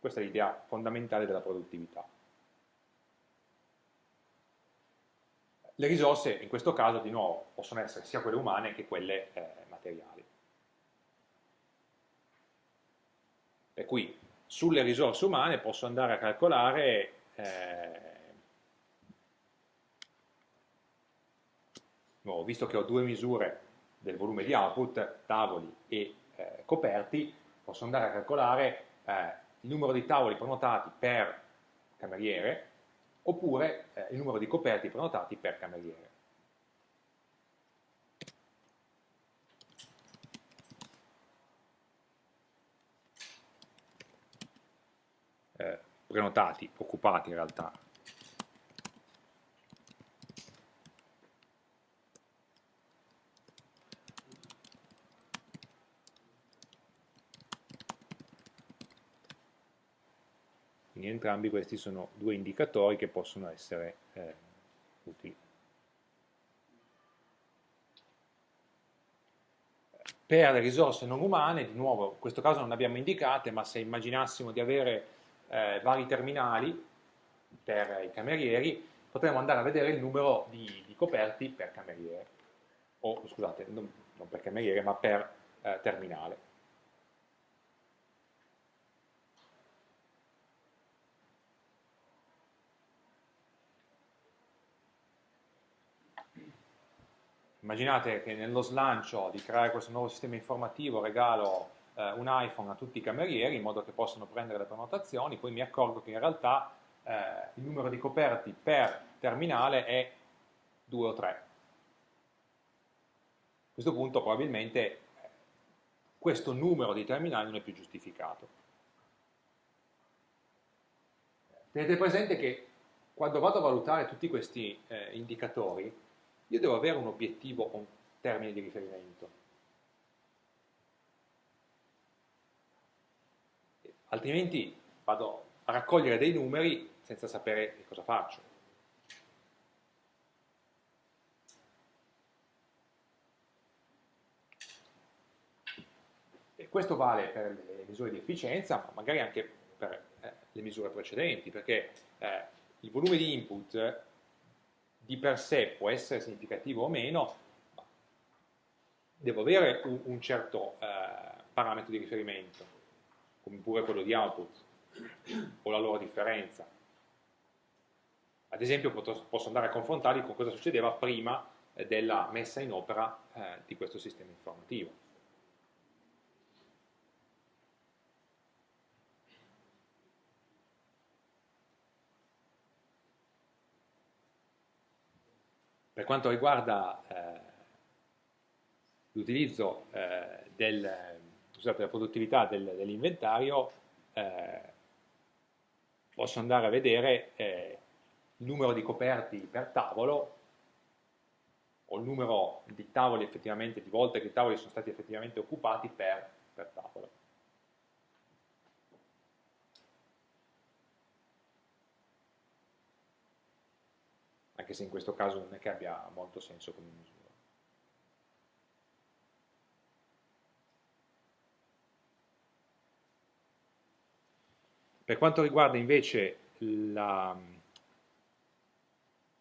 Questa è l'idea fondamentale della produttività. Le risorse in questo caso di nuovo possono essere sia quelle umane che quelle eh, materiali. Per cui sulle risorse umane posso andare a calcolare eh, no, visto che ho due misure del volume di output, tavoli e eh, coperti, posso andare a calcolare eh, il numero di tavoli prenotati per cameriere oppure eh, il numero di coperti prenotati per cameriere. eh, prenotati, occupati in realtà. Quindi entrambi questi sono due indicatori che possono essere eh, utili. Per le risorse non umane, di nuovo, in questo caso non abbiamo indicate, ma se immaginassimo di avere eh, vari terminali per i camerieri, potremo andare a vedere il numero di, di coperti per cameriere, o scusate, non, non per cameriere, ma per eh, terminale. Immaginate che nello slancio di creare questo nuovo sistema informativo regalo eh, un iPhone a tutti i camerieri in modo che possano prendere le prenotazioni, poi mi accorgo che in realtà eh, il numero di coperti per terminale è 2 o 3. A questo punto probabilmente eh, questo numero di terminali non è più giustificato. Tenete presente che quando vado a valutare tutti questi eh, indicatori, io devo avere un obiettivo, un termine di riferimento. Altrimenti vado a raccogliere dei numeri senza sapere che cosa faccio. E questo vale per le misure di efficienza, ma magari anche per eh, le misure precedenti, perché eh, il volume di input di per sé può essere significativo o meno, devo avere un, un certo eh, parametro di riferimento, come pure quello di output, o la loro differenza. Ad esempio posso andare a confrontarli con cosa succedeva prima eh, della messa in opera eh, di questo sistema informativo. Per quanto riguarda eh, l'utilizzo del, della produttività del, dell'inventario, eh, posso andare a vedere eh, il numero di coperti per tavolo o il numero di tavoli effettivamente, di volte che i tavoli sono stati effettivamente occupati per, per tavolo. anche se in questo caso non è che abbia molto senso come misura. Per quanto riguarda invece l'altro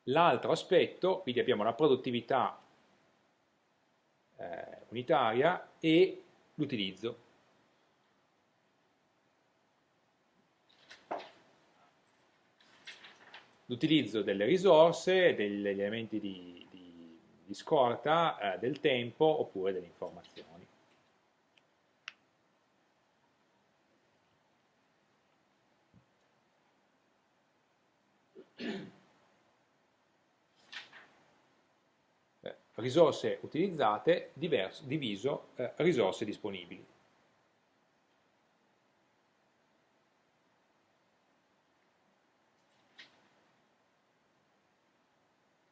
la, aspetto, quindi abbiamo la produttività eh, unitaria e l'utilizzo. l'utilizzo delle risorse, degli elementi di, di, di scorta, eh, del tempo oppure delle informazioni. Eh, risorse utilizzate diverso, diviso eh, risorse disponibili.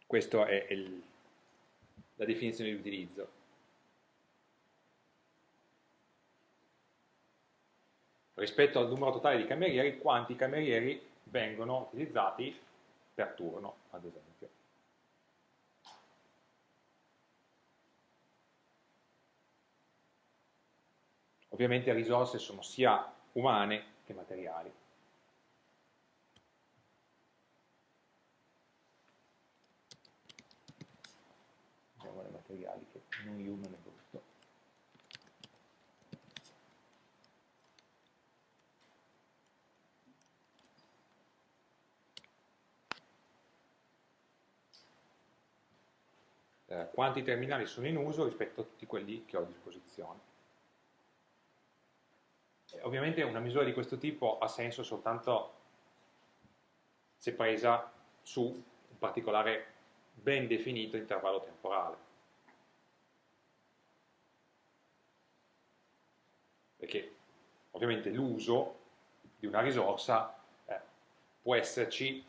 Questa è il, la definizione di utilizzo. Rispetto al numero totale di camerieri, quanti camerieri vengono utilizzati per turno, ad esempio. Ovviamente le risorse sono sia umane che materiali. materiali che non human è brutto. Eh, quanti terminali sono in uso rispetto a tutti quelli che ho a disposizione. E ovviamente una misura di questo tipo ha senso soltanto se presa su un particolare ben definito intervallo temporale. perché ovviamente l'uso di una risorsa eh, può esserci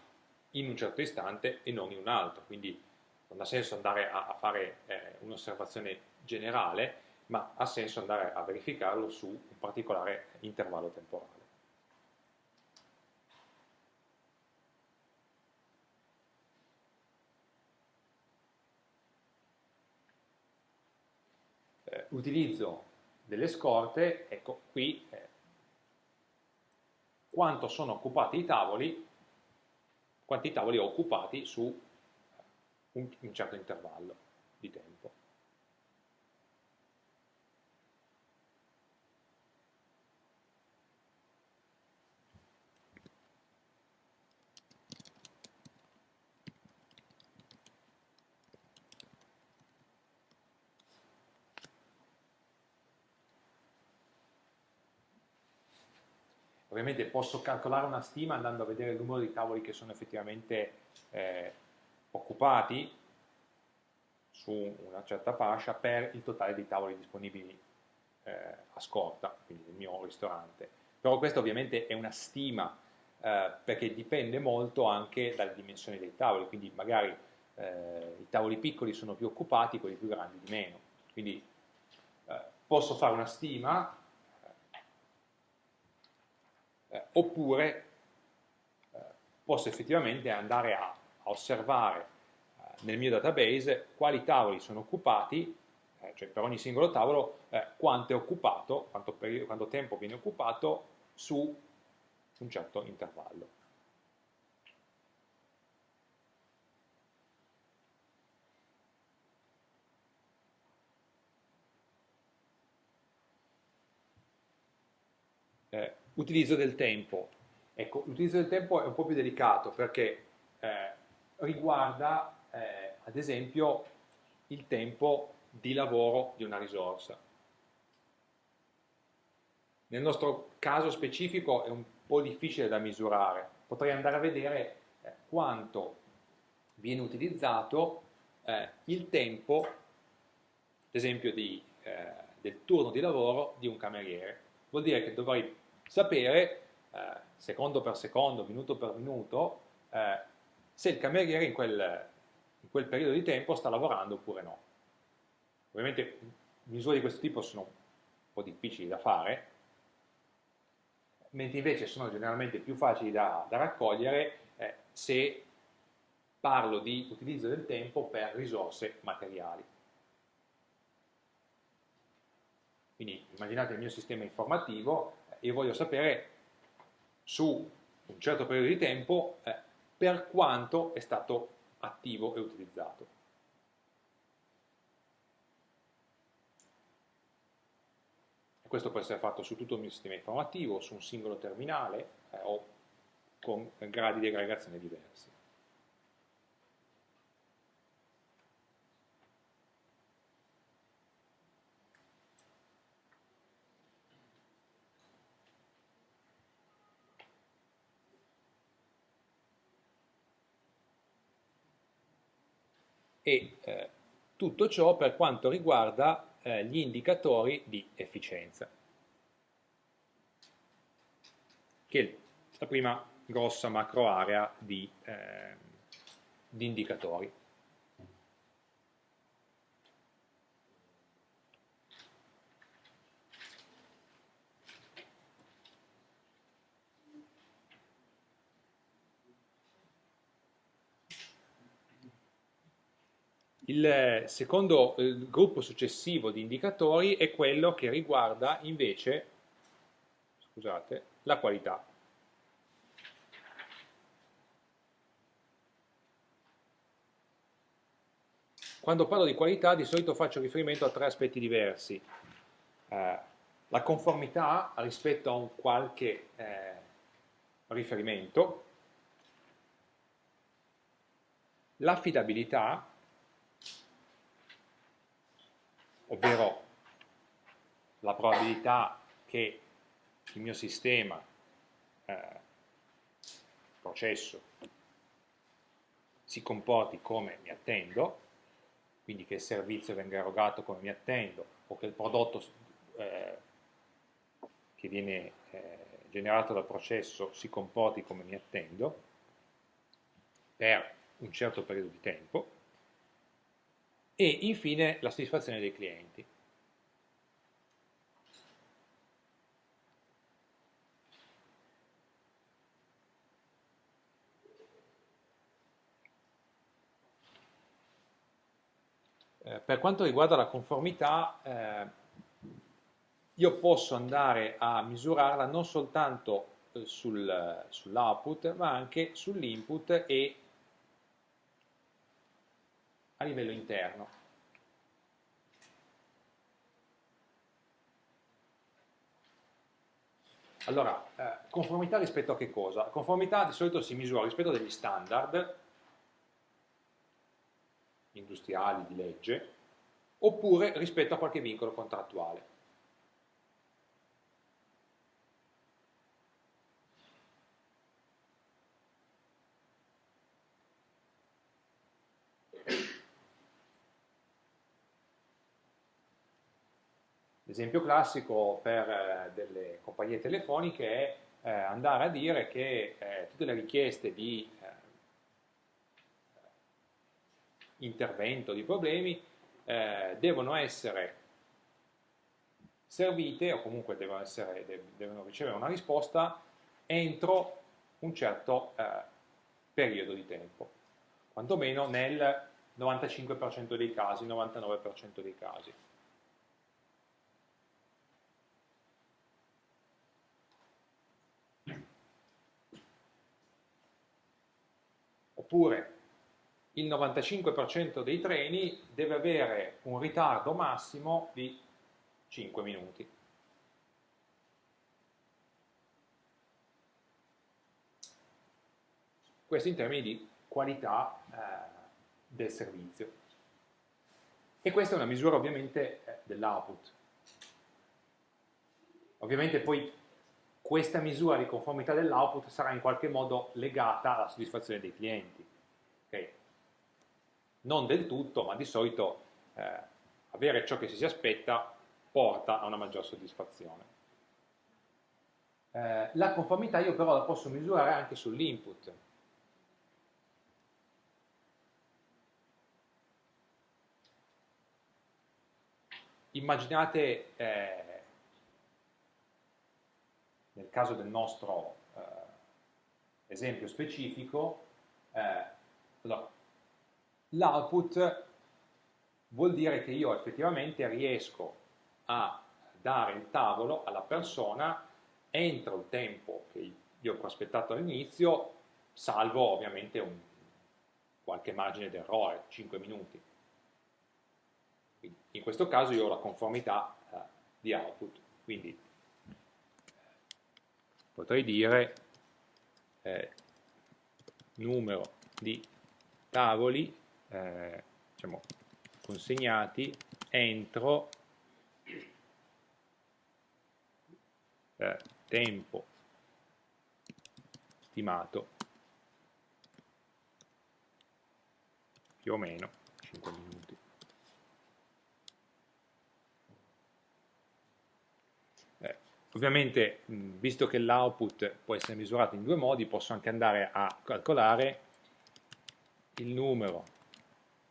in un certo istante e non in un altro, quindi non ha senso andare a, a fare eh, un'osservazione generale, ma ha senso andare a verificarlo su un particolare intervallo temporale. Eh, utilizzo delle scorte, ecco qui eh, quanto sono occupati i tavoli, quanti tavoli ho occupati su un, un certo intervallo di tempo. Ovviamente posso calcolare una stima andando a vedere il numero di tavoli che sono effettivamente eh, occupati su una certa fascia per il totale di tavoli disponibili eh, a scorta, quindi nel mio ristorante. Però questa ovviamente è una stima eh, perché dipende molto anche dalle dimensioni dei tavoli, quindi magari eh, i tavoli piccoli sono più occupati, quelli più grandi di meno. Quindi eh, posso fare una stima eh, oppure eh, posso effettivamente andare a, a osservare eh, nel mio database quali tavoli sono occupati, eh, cioè per ogni singolo tavolo eh, quanto è occupato, quanto, quanto tempo viene occupato su un certo intervallo. Eh, utilizzo del tempo. Ecco, l'utilizzo del tempo è un po' più delicato perché eh, riguarda, eh, ad esempio, il tempo di lavoro di una risorsa. Nel nostro caso specifico è un po' difficile da misurare, potrei andare a vedere eh, quanto viene utilizzato eh, il tempo, ad esempio, di, eh, del turno di lavoro di un cameriere. Vuol dire che dovrei sapere, eh, secondo per secondo, minuto per minuto, eh, se il cameriere in quel, in quel periodo di tempo sta lavorando oppure no. Ovviamente misure di questo tipo sono un po' difficili da fare, mentre invece sono generalmente più facili da, da raccogliere eh, se parlo di utilizzo del tempo per risorse materiali. Quindi immaginate il mio sistema informativo e voglio sapere su un certo periodo di tempo eh, per quanto è stato attivo e utilizzato. Questo può essere fatto su tutto il mio sistema informativo, su un singolo terminale eh, o con gradi di aggregazione diversi. E eh, tutto ciò per quanto riguarda eh, gli indicatori di efficienza, che è la prima grossa macro area di, eh, di indicatori. Il secondo il gruppo successivo di indicatori è quello che riguarda invece scusate, la qualità. Quando parlo di qualità di solito faccio riferimento a tre aspetti diversi. Eh, la conformità rispetto a un qualche eh, riferimento, l'affidabilità ovvero la probabilità che il mio sistema, eh, processo, si comporti come mi attendo, quindi che il servizio venga erogato come mi attendo, o che il prodotto eh, che viene eh, generato dal processo si comporti come mi attendo, per un certo periodo di tempo, e infine la soddisfazione dei clienti. Eh, per quanto riguarda la conformità, eh, io posso andare a misurarla non soltanto eh, sul, sull'output, ma anche sull'input e a livello interno. Allora, eh, conformità rispetto a che cosa? Conformità di solito si misura rispetto a degli standard industriali di legge oppure rispetto a qualche vincolo contrattuale. L'esempio classico per eh, delle compagnie telefoniche è eh, andare a dire che eh, tutte le richieste di eh, intervento, di problemi, eh, devono essere servite o comunque devono, essere, devono, ricevere una risposta entro un certo eh, periodo di tempo, quantomeno nel 95% dei casi, 99% dei casi. Oppure il 95% dei treni deve avere un ritardo massimo di 5 minuti. Questo in termini di qualità eh, del servizio. E questa è una misura ovviamente eh, dell'output. Ovviamente poi questa misura di conformità dell'output sarà in qualche modo legata alla soddisfazione dei clienti. Okay? Non del tutto, ma di solito eh, avere ciò che si aspetta porta a una maggior soddisfazione. Eh, la conformità io però la posso misurare anche sull'input. Immaginate, eh, nel caso del nostro eh, esempio specifico, eh, allora, l'output vuol dire che io effettivamente riesco a dare il tavolo alla persona entro il tempo che io ho prospettato all'inizio, salvo ovviamente un, qualche margine d'errore, 5 minuti. Quindi in questo caso io ho la conformità eh, di output, quindi potrei dire eh, numero di tavoli eh, diciamo, consegnati entro eh, tempo stimato più o meno 5 minuti. Eh, ovviamente, visto che l'output può essere misurato in due modi, posso anche andare a calcolare il numero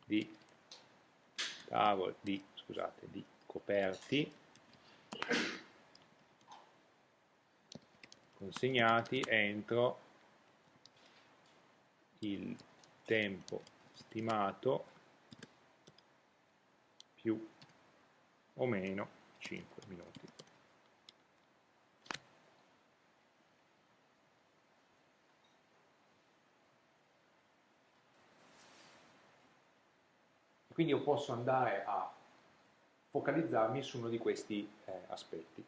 di tavoli, di, scusate, di coperti consegnati entro il tempo stimato più o meno 5 minuti. Quindi io posso andare a focalizzarmi su uno di questi eh, aspetti.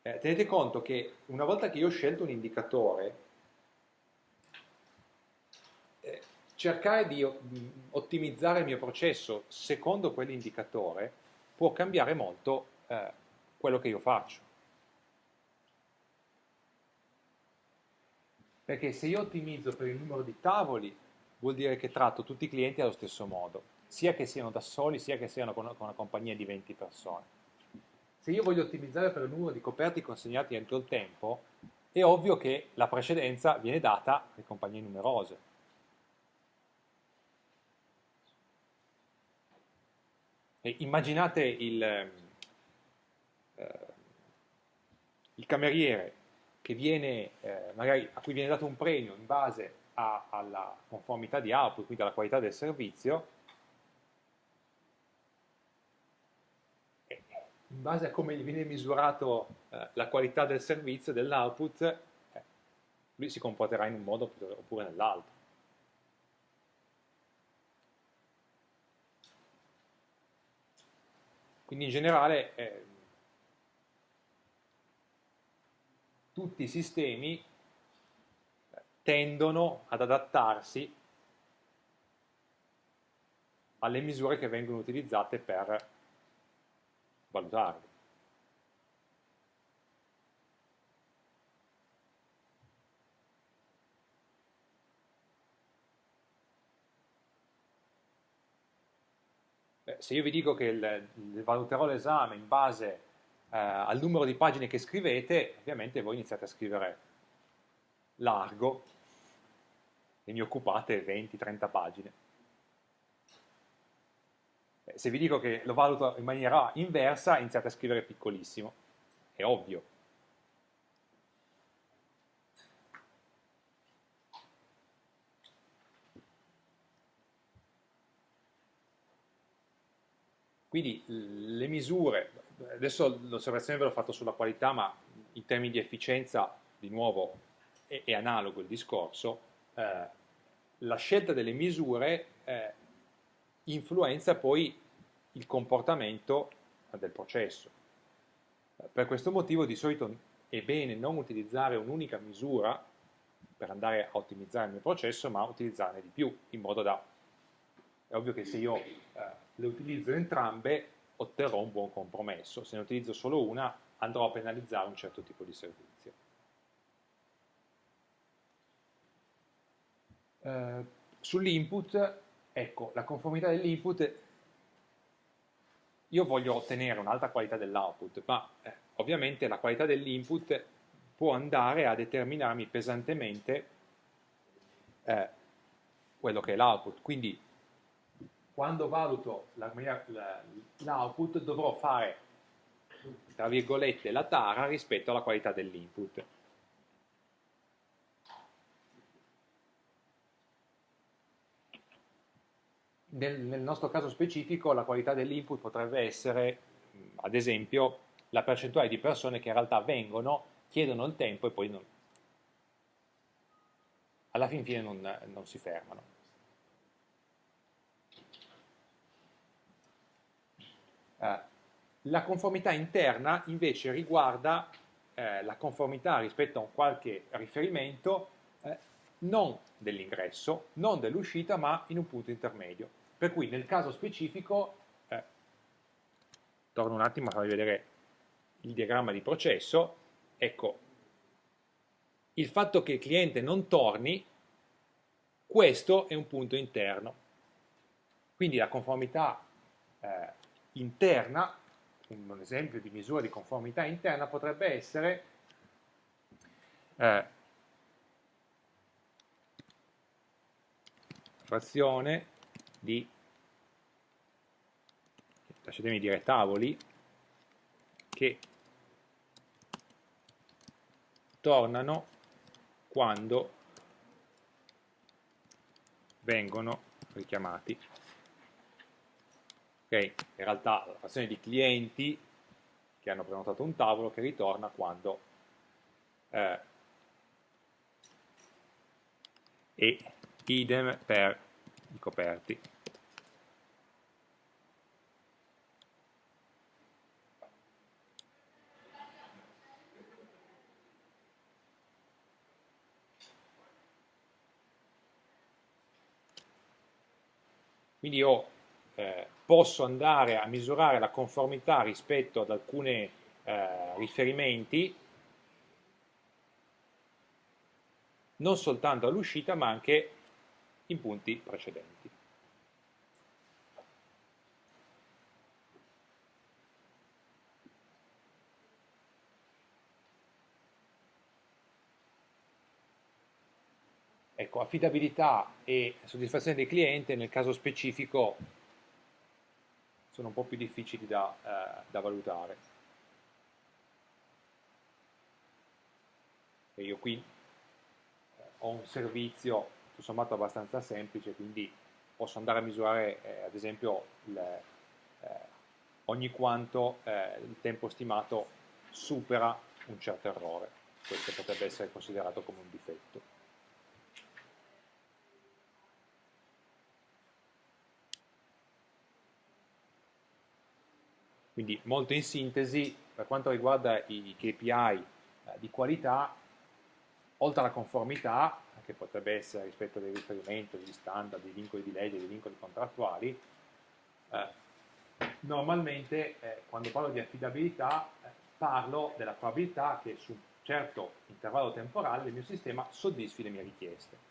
Eh, tenete conto che una volta che io ho scelto un indicatore, eh, cercare di ottimizzare il mio processo secondo quell'indicatore può cambiare molto eh, quello che io faccio. Perché se io ottimizzo per il numero di tavoli, vuol dire che tratto tutti i clienti allo stesso modo, sia che siano da soli, sia che siano con una compagnia di 20 persone. Se io voglio ottimizzare per il numero di coperti consegnati entro il tempo, è ovvio che la precedenza viene data alle compagnie numerose. E immaginate il, eh, il, cameriere viene, eh, magari, a cui viene dato un premio in base a, alla conformità di output, quindi alla qualità del servizio, in base a come viene misurato eh, la qualità del servizio, dell'output, eh, lui si comporterà in un modo oppure nell'altro. Quindi in generale eh, tutti i sistemi tendono ad adattarsi alle misure che vengono utilizzate per valutarli. se io vi dico che il, il valuterò l'esame in base eh, al numero di pagine che scrivete, ovviamente voi iniziate a scrivere largo e mi occupate 20-30 pagine. Se vi dico che lo valuto in maniera inversa, iniziate a scrivere piccolissimo è ovvio. Quindi le misure, adesso l'osservazione ve l'ho fatto sulla qualità, ma in termini di efficienza, di nuovo, è, è analogo il discorso, eh, la scelta delle misure eh, influenza poi il comportamento del processo. Per questo motivo di solito è bene non utilizzare un'unica misura per andare a ottimizzare il mio processo, ma utilizzarne di più, in modo da... È ovvio che se io eh, le utilizzo entrambe otterrò un buon compromesso, se ne utilizzo solo una andrò a penalizzare un certo tipo di servizio. Eh, Sull'input, ecco, la conformità dell'input, io voglio ottenere un'alta qualità dell'output, ma eh, ovviamente la qualità dell'input può andare a determinarmi pesantemente eh, quello che è l'output, quindi quando valuto l'output dovrò fare, tra virgolette, la tara rispetto alla qualità dell'input. Nel, nel, nostro caso specifico la qualità dell'input potrebbe essere, ad esempio, la percentuale di persone che in realtà vengono, chiedono il tempo e poi non, alla fin fine non, non si fermano. Eh, la conformità interna invece riguarda eh, la conformità rispetto a un qualche riferimento eh, non dell'ingresso, non dell'uscita, ma in un punto intermedio. Per cui nel caso specifico, eh, torno un attimo a farvi vedere il diagramma di processo, ecco, il fatto che il cliente non torni, questo è un punto interno. Quindi la conformità eh, interna, un esempio di misura di conformità interna potrebbe essere eh, frazione di, lasciatemi dire tavoli, che tornano quando vengono richiamati Okay? In realtà la frazione di clienti che hanno prenotato un tavolo che ritorna quando eh, e idem per i coperti. Quindi io eh, posso andare a misurare la conformità rispetto ad alcuni eh, riferimenti non soltanto all'uscita ma anche in punti precedenti. Ecco, affidabilità e soddisfazione del cliente nel caso specifico sono un po' più difficili da, eh, da valutare. E io qui eh, ho un servizio tutto sommato abbastanza semplice, quindi posso andare a misurare eh, ad esempio il, eh, ogni quanto eh, il tempo stimato supera un certo errore. Questo potrebbe essere considerato come un difetto. Quindi molto in sintesi, per quanto riguarda i KPI eh, di qualità, oltre alla conformità, che potrebbe essere rispetto ai riferimenti, agli standard, ai vincoli di legge, ai vincoli contrattuali, eh, normalmente eh, quando parlo di affidabilità eh, parlo della probabilità che su un certo intervallo temporale il mio sistema soddisfi le mie richieste.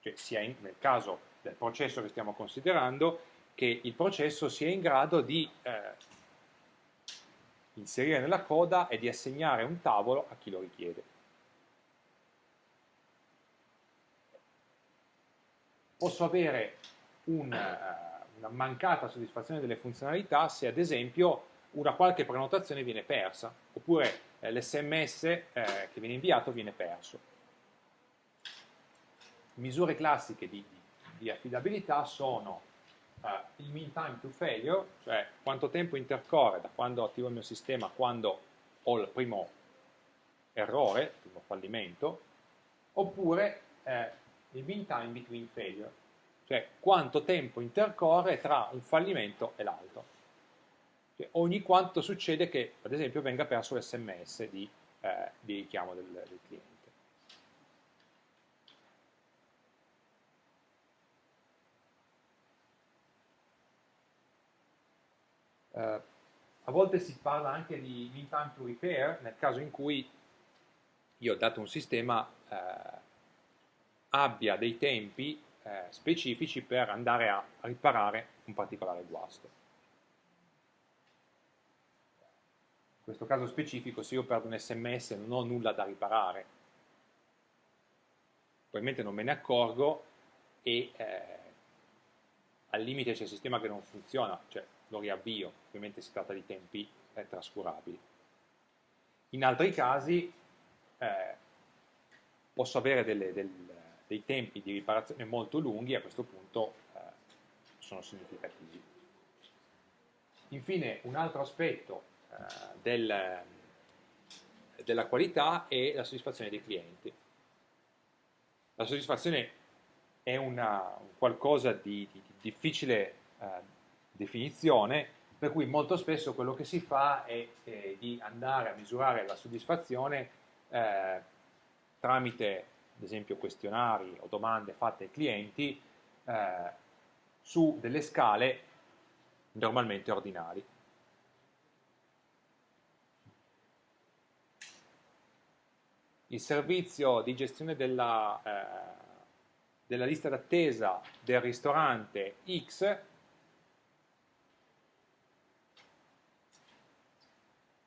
Cioè sia in, nel caso del processo che stiamo considerando, che il processo sia in grado di eh, inserire nella coda e di assegnare un tavolo a chi lo richiede. Posso avere un, uh, una mancata soddisfazione delle funzionalità se ad esempio una qualche prenotazione viene persa, oppure eh, l'SMS eh, che viene inviato viene perso. Misure classiche di, di, affidabilità sono uh, il mean time to failure, cioè quanto tempo intercorre da quando attivo il mio sistema a quando ho il primo errore, il primo fallimento, oppure eh, il mean time between failure, cioè quanto tempo intercorre tra un fallimento e l'altro. Cioè, ogni quanto succede che, ad esempio, venga perso l'SMS di, eh, di, richiamo del, del cliente. Uh, a volte si parla anche di mean time to repair nel caso in cui io, dato un sistema, eh, abbia dei tempi eh, specifici per andare a riparare un particolare guasto. In questo caso specifico, se io perdo un sms non ho nulla da riparare, probabilmente non me ne accorgo e eh, al limite c'è il sistema che non funziona, cioè lo riavvio, ovviamente si tratta di tempi eh, trascurabili. In altri casi eh, posso avere delle, del, dei tempi di riparazione molto lunghi a questo punto eh, sono significativi. Infine un altro aspetto eh, del, della qualità è la soddisfazione dei clienti. La soddisfazione è una, qualcosa di, di, di difficile eh, definizione, per cui molto spesso quello che si fa è, è di andare a misurare la soddisfazione eh, tramite ad esempio questionari o domande fatte ai clienti eh, su delle scale normalmente ordinali. Il servizio di gestione della, eh, della lista d'attesa del ristorante X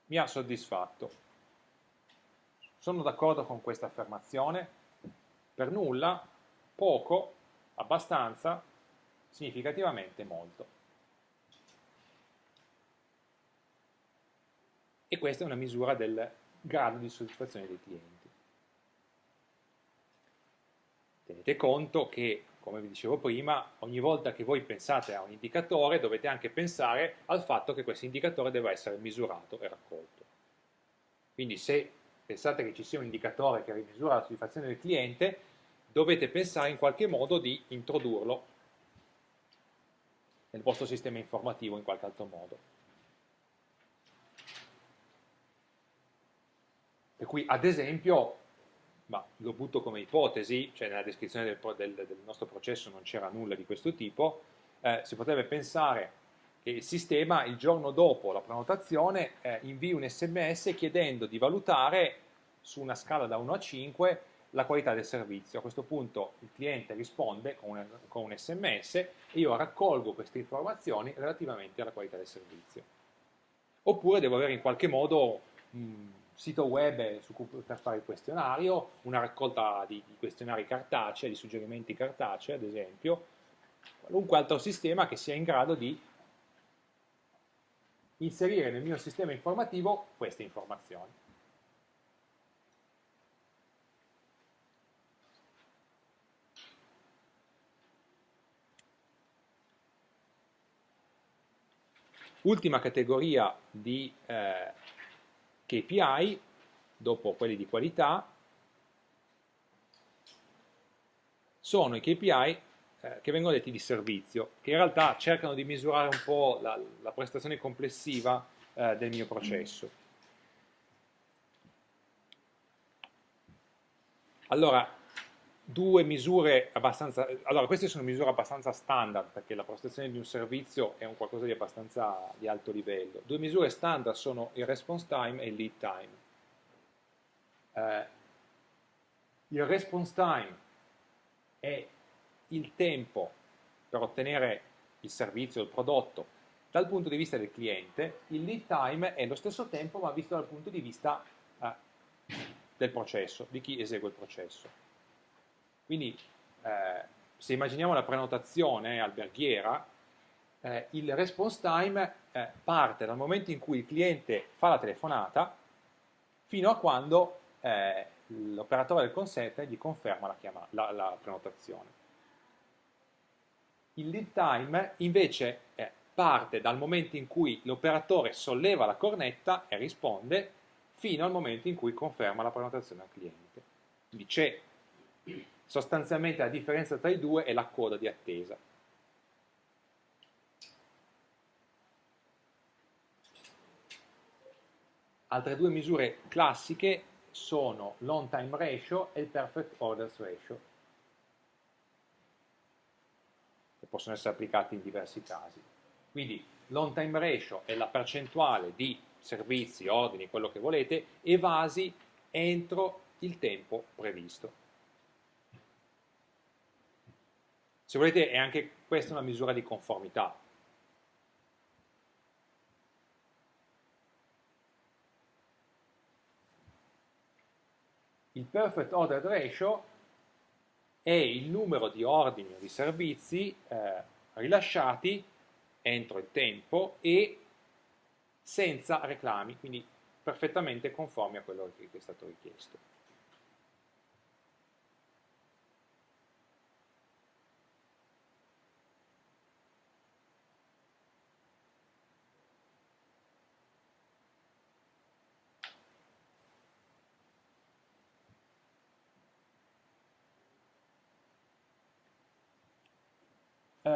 mi ha soddisfatto. Sono d'accordo con questa affermazione? Per nulla, poco, abbastanza, significativamente molto. E questa è una misura del grado di soddisfazione dei clienti. Tenete conto che, come vi dicevo prima, ogni volta che voi pensate a un indicatore dovete anche pensare al fatto che questo indicatore deve essere misurato e raccolto. Quindi se pensate che ci sia un indicatore che rimisura la soddisfazione del cliente, dovete pensare in qualche modo di introdurlo nel vostro sistema informativo in qualche altro modo. Per cui, ad esempio, ma lo butto come ipotesi, cioè nella descrizione del, del, del nostro processo non c'era nulla di questo tipo, eh, si potrebbe pensare che il sistema il giorno dopo la prenotazione eh, invii un sms chiedendo di valutare su una scala da 1 a 5 la qualità del servizio. A questo punto il cliente risponde con un, con un sms e io raccolgo queste informazioni relativamente alla qualità del servizio. Oppure devo avere in qualche modo un sito web su cui per fare il questionario, una raccolta di, di questionari cartacei, di suggerimenti cartacei ad esempio, qualunque altro sistema che sia in grado di inserire nel mio sistema informativo queste informazioni. Ultima categoria di eh, KPI, dopo quelli di qualità, sono i KPI eh, che vengono detti di servizio, che in realtà cercano di misurare un po' la, la prestazione complessiva eh, del mio processo. Allora, due misure abbastanza, allora queste sono misure abbastanza standard perché la prestazione di un servizio è un qualcosa di abbastanza di alto livello. Due misure standard sono il response time e il lead time. Eh, il response time è il tempo per ottenere il servizio, il prodotto, dal punto di vista del cliente, il lead time è lo stesso tempo ma visto dal punto di vista eh, del processo, di chi esegue il processo. Quindi eh, se immaginiamo la prenotazione alberghiera, eh, il response time eh, parte dal momento in cui il cliente fa la telefonata fino a quando eh, l'operatore del call center gli conferma la, chiama, la, la prenotazione. Il lead time invece eh, parte dal momento in cui l'operatore solleva la cornetta e risponde fino al momento in cui conferma la prenotazione al cliente. Quindi c'è sostanzialmente la differenza tra i due è la coda di attesa. Altre due misure classiche sono l'on time ratio e il perfect orders ratio, che possono essere applicati in diversi casi. Quindi l'on time ratio è la percentuale di servizi, ordini, quello che volete, evasi entro il tempo previsto. Se volete è anche questa una misura di conformità. Il perfect order ratio è il numero di ordini o di servizi eh, rilasciati entro il tempo e senza reclami, quindi perfettamente conformi a quello che è stato richiesto.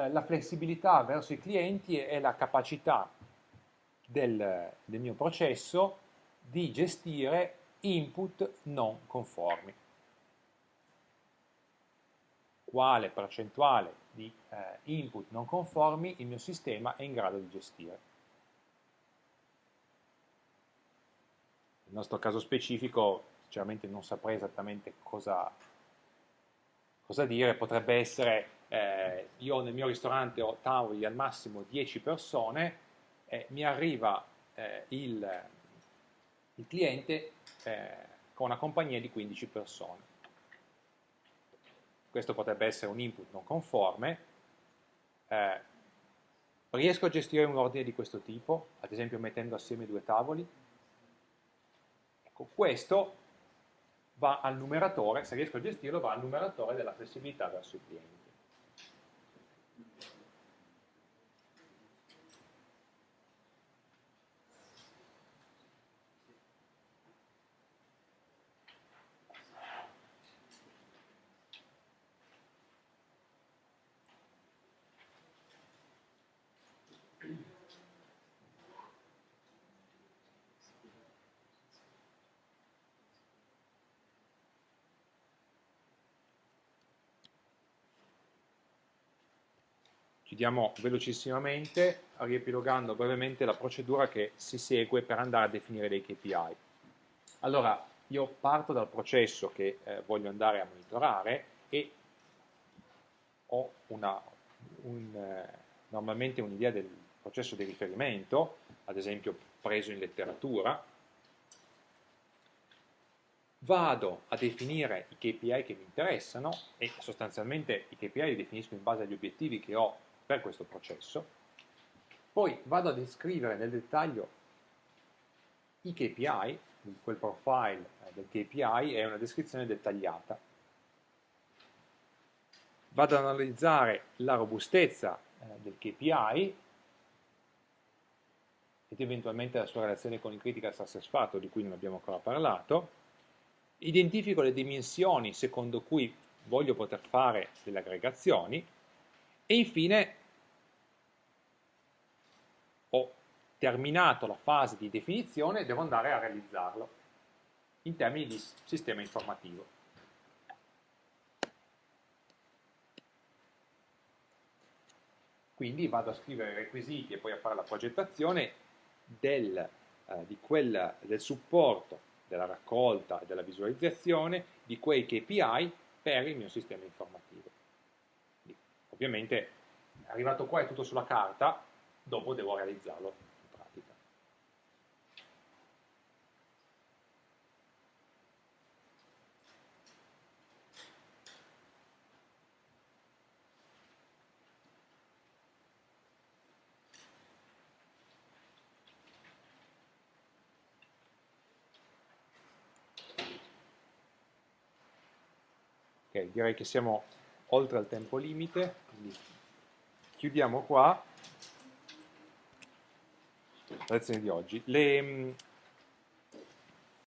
La flessibilità verso i clienti è la capacità del, del mio processo di gestire input non conformi. Quale percentuale di eh, input non conformi il mio sistema è in grado di gestire. Nel nostro caso specifico, sinceramente non saprei esattamente cosa, cosa dire, potrebbe essere eh, io nel mio ristorante ho tavoli al massimo 10 persone, eh, mi arriva eh, il, il, cliente eh, con una compagnia di 15 persone. Questo potrebbe essere un input non conforme. Eh, riesco a gestire un ordine di questo tipo, ad esempio mettendo assieme due tavoli? Ecco, questo va al numeratore, se riesco a gestirlo, va al numeratore della flessibilità verso i clienti. Chiudiamo velocissimamente, riepilogando brevemente la procedura che si segue per andare a definire dei KPI. Allora, io parto dal processo che eh, voglio andare a monitorare e ho una, un, eh, normalmente un'idea del processo di riferimento, ad esempio preso in letteratura, vado a definire i KPI che mi interessano e sostanzialmente i KPI li definisco in base agli obiettivi che ho per questo processo, poi vado a descrivere nel dettaglio i KPI, quel profile eh, del KPI è una descrizione dettagliata. Vado ad analizzare la robustezza eh, del KPI ed eventualmente la sua relazione con il critical success factor di cui non abbiamo ancora parlato, identifico le dimensioni secondo cui voglio poter fare delle aggregazioni e infine ho terminato la fase di definizione devo andare a realizzarlo in termini di sistema informativo. Quindi vado a scrivere i requisiti e poi a fare la progettazione del, eh, quel, del supporto, della raccolta e della visualizzazione di quei KPI per il mio sistema informativo. Ovviamente arrivato qua è tutto sulla carta, dopo devo realizzarlo in pratica. Direi che siamo oltre al tempo limite, quindi chiudiamo qua la lezione di oggi. Le,